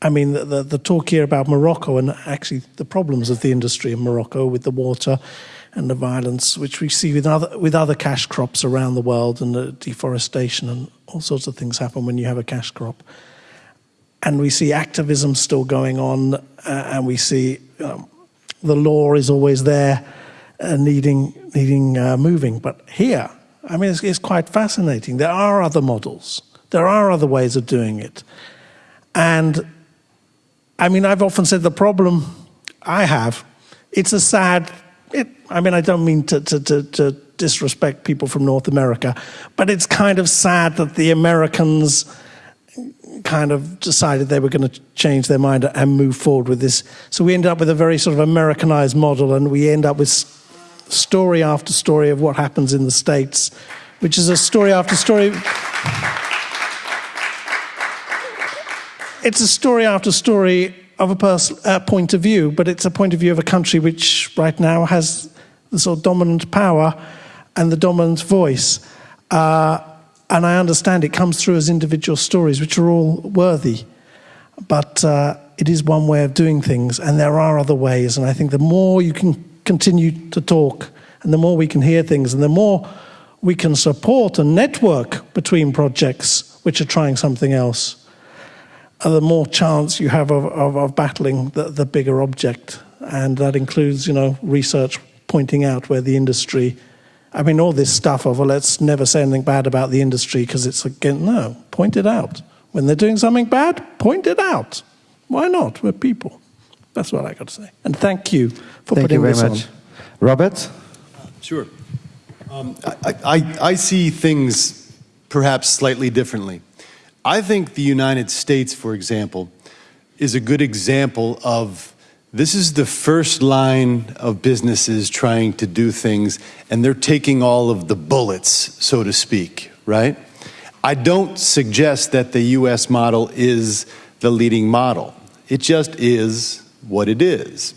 I mean, the, the, the, talk here about Morocco and actually the problems of the industry in Morocco with the water and the violence, which we see with other, with other cash crops around the world and the deforestation and all sorts of things happen when you have a cash crop. And we see activism still going on, uh, and we see um, the law is always there, uh, needing, needing uh, moving. But here, I mean, it's, it's quite fascinating. There are other models. There are other ways of doing it. And I mean, I've often said the problem I have, it's a sad, it, I mean, I don't mean to, to, to, to disrespect people from North America, but it's kind of sad that the Americans kind of decided they were going to change their mind and move forward with this. So we end up with a very sort of Americanized model, and we end up with story after story of what happens in the States, which is a story after story. it's a story after story of a uh, point of view, but it's a point of view of a country which right now has the sort of dominant power and the dominant voice. Uh, and I understand it comes through as individual stories, which are all worthy. But uh, it is one way of doing things, and there are other ways. And I think the more you can continue to talk, and the more we can hear things, and the more we can support and network between projects which are trying something else, uh, the more chance you have of, of, of battling the, the bigger object. And that includes, you know, research pointing out where the industry I mean, all this stuff of, well, let's never say anything bad about the industry because it's again, no, point it out. When they're doing something bad, point it out. Why not? We're people. That's what I got to say. And thank you for thank putting you very this much. on. Robert? Sure. Um, I, I, I see things perhaps slightly differently. I think the United States, for example, is a good example of this is the first line of businesses trying to do things, and they're taking all of the bullets, so to speak, right? I don't suggest that the US model is the leading model. It just is what it is.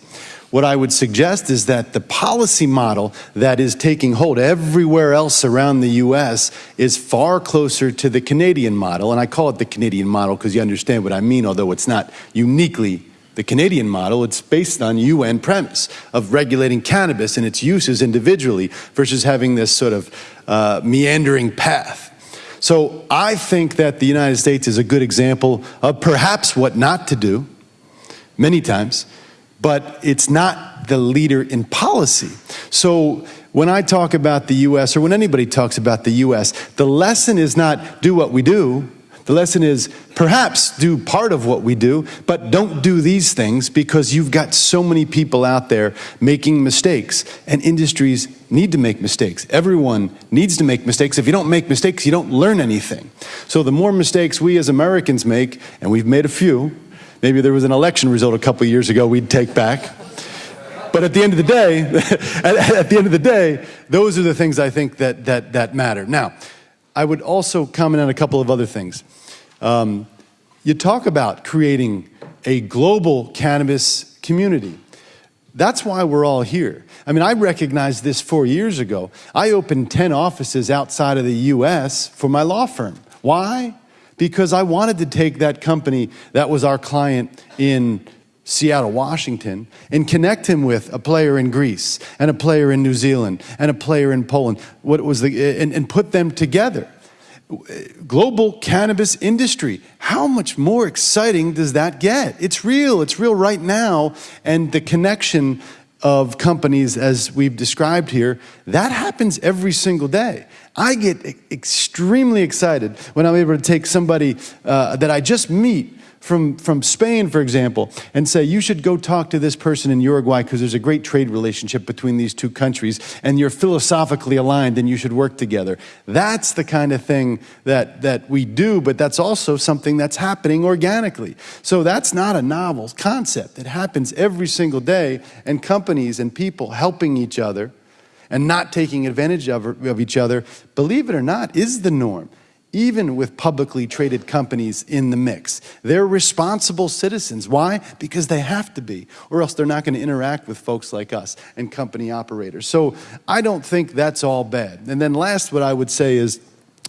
What I would suggest is that the policy model that is taking hold everywhere else around the US is far closer to the Canadian model. And I call it the Canadian model because you understand what I mean, although it's not uniquely the Canadian model, it's based on UN premise of regulating cannabis and its uses individually versus having this sort of uh, meandering path. So I think that the United States is a good example of perhaps what not to do, many times, but it's not the leader in policy. So when I talk about the US, or when anybody talks about the US, the lesson is not do what we do, the lesson is perhaps do part of what we do, but don't do these things because you've got so many people out there making mistakes, and industries need to make mistakes. Everyone needs to make mistakes. If you don't make mistakes, you don't learn anything. So the more mistakes we as Americans make, and we've made a few, maybe there was an election result a couple years ago we'd take back. But at the end of the day, [LAUGHS] at, the end of the day, those are the things I think that, that, that matter. Now, I would also comment on a couple of other things. Um, you talk about creating a global cannabis community. That's why we're all here. I mean, I recognized this four years ago. I opened 10 offices outside of the US for my law firm. Why? Because I wanted to take that company that was our client in Seattle, Washington, and connect him with a player in Greece and a player in New Zealand and a player in Poland. What was the and, and put them together. Global cannabis industry. How much more exciting does that get? It's real. It's real right now, and the connection of companies, as we've described here, that happens every single day. I get extremely excited when I'm able to take somebody uh, that I just meet from, from Spain, for example, and say, you should go talk to this person in Uruguay because there's a great trade relationship between these two countries and you're philosophically aligned and you should work together. That's the kind of thing that, that we do, but that's also something that's happening organically. So that's not a novel concept. It happens every single day, and companies and people helping each other and not taking advantage of, of each other, believe it or not, is the norm even with publicly traded companies in the mix. They're responsible citizens. Why? Because they have to be, or else they're not going to interact with folks like us and company operators. So I don't think that's all bad. And then last, what I would say is,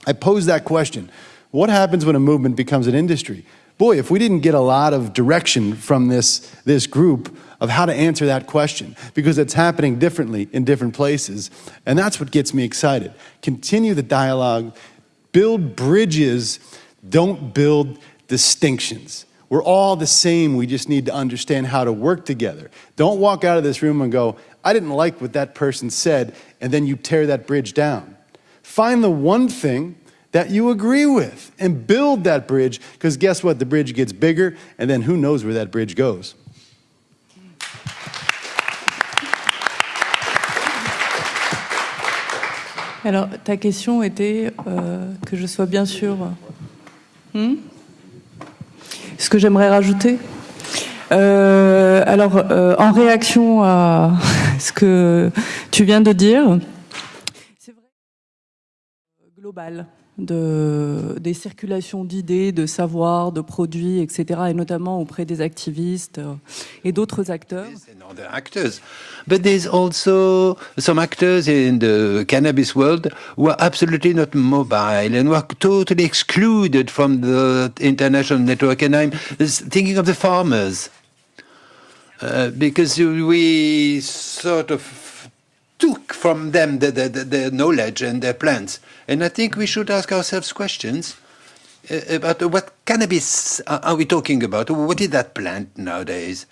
I pose that question, what happens when a movement becomes an industry? Boy, if we didn't get a lot of direction from this, this group of how to answer that question, because it's happening differently in different places, and that's what gets me excited. Continue the dialogue, Build bridges, don't build distinctions. We're all the same, we just need to understand how to work together. Don't walk out of this room and go, I didn't like what that person said, and then you tear that bridge down. Find the one thing that you agree with and build that bridge, because guess what? The bridge gets bigger, and then who knows where that bridge goes. Alors, ta question était euh, que je sois bien sûr. Hmm Ce que j'aimerais rajouter? Euh, Alors, euh, en réaction à [LAUGHS] ce que tu viens de dire, c'est vrai globale de, des circulations d'idées, de savoirs, de produits, etc., et notamment auprès des activistes euh, et d'autres acteurs. Other actors. But there's also some actors in the cannabis world who are absolutely not mobile and who are totally excluded from the international network. And I'm thinking of the farmers. Uh, because we sort of took from them the, the, the, their knowledge and their plans. And I think we should ask ourselves questions uh, about what cannabis are we talking about? What is that plant nowadays?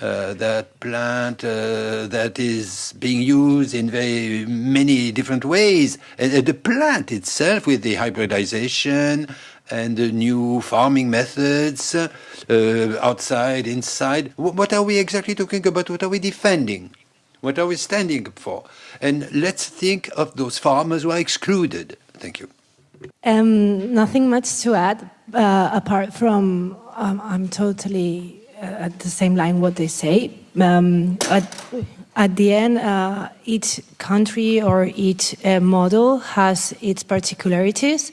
Uh, that plant uh, that is being used in very many different ways. Uh, the plant itself, with the hybridization and the new farming methods, uh, outside, inside. What are we exactly talking about? What are we defending? What are we standing up for? And let's think of those farmers who are excluded. Thank you. Um, nothing much to add, uh, apart from um, I'm totally uh, at the same line what they say. Um, at, at, the end, uh, each country or each uh, model has its particularities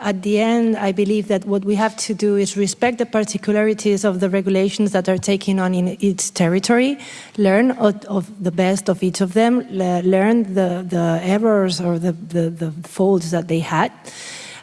at the end, I believe that what we have to do is respect the particularities of the regulations that are taken on in each territory, learn of, of the best of each of them, learn the, the errors or the, the, the faults that they had,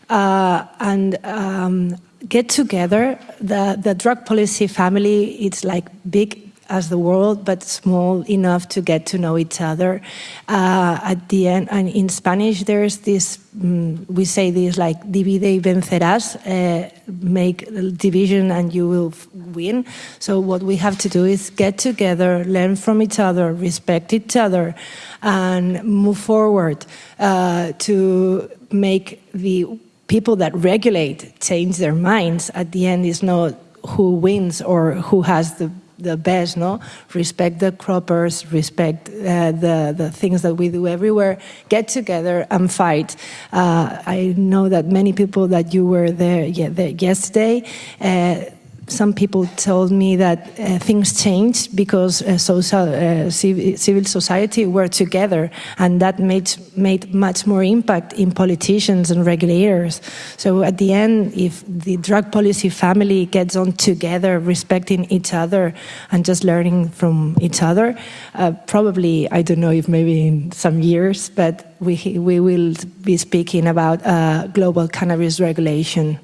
uh, and um, get together. The, the drug policy family, it's like big as the world, but small enough to get to know each other. Uh, at the end, and in Spanish, there's this, um, we say this like, divide y vencerás, uh, make division and you will win. So what we have to do is get together, learn from each other, respect each other, and move forward uh, to make the people that regulate change their minds. At the end, is not who wins or who has the the best, no? Respect the croppers, respect uh, the, the things that we do everywhere, get together and fight. Uh, I know that many people that you were there, yesterday, uh, some people told me that uh, things changed because uh, social, uh, civil society were together and that made, made much more impact in politicians and regulators. So at the end, if the drug policy family gets on together, respecting each other and just learning from each other, uh, probably, I don't know if maybe in some years, but we, we will be speaking about uh, global cannabis regulation.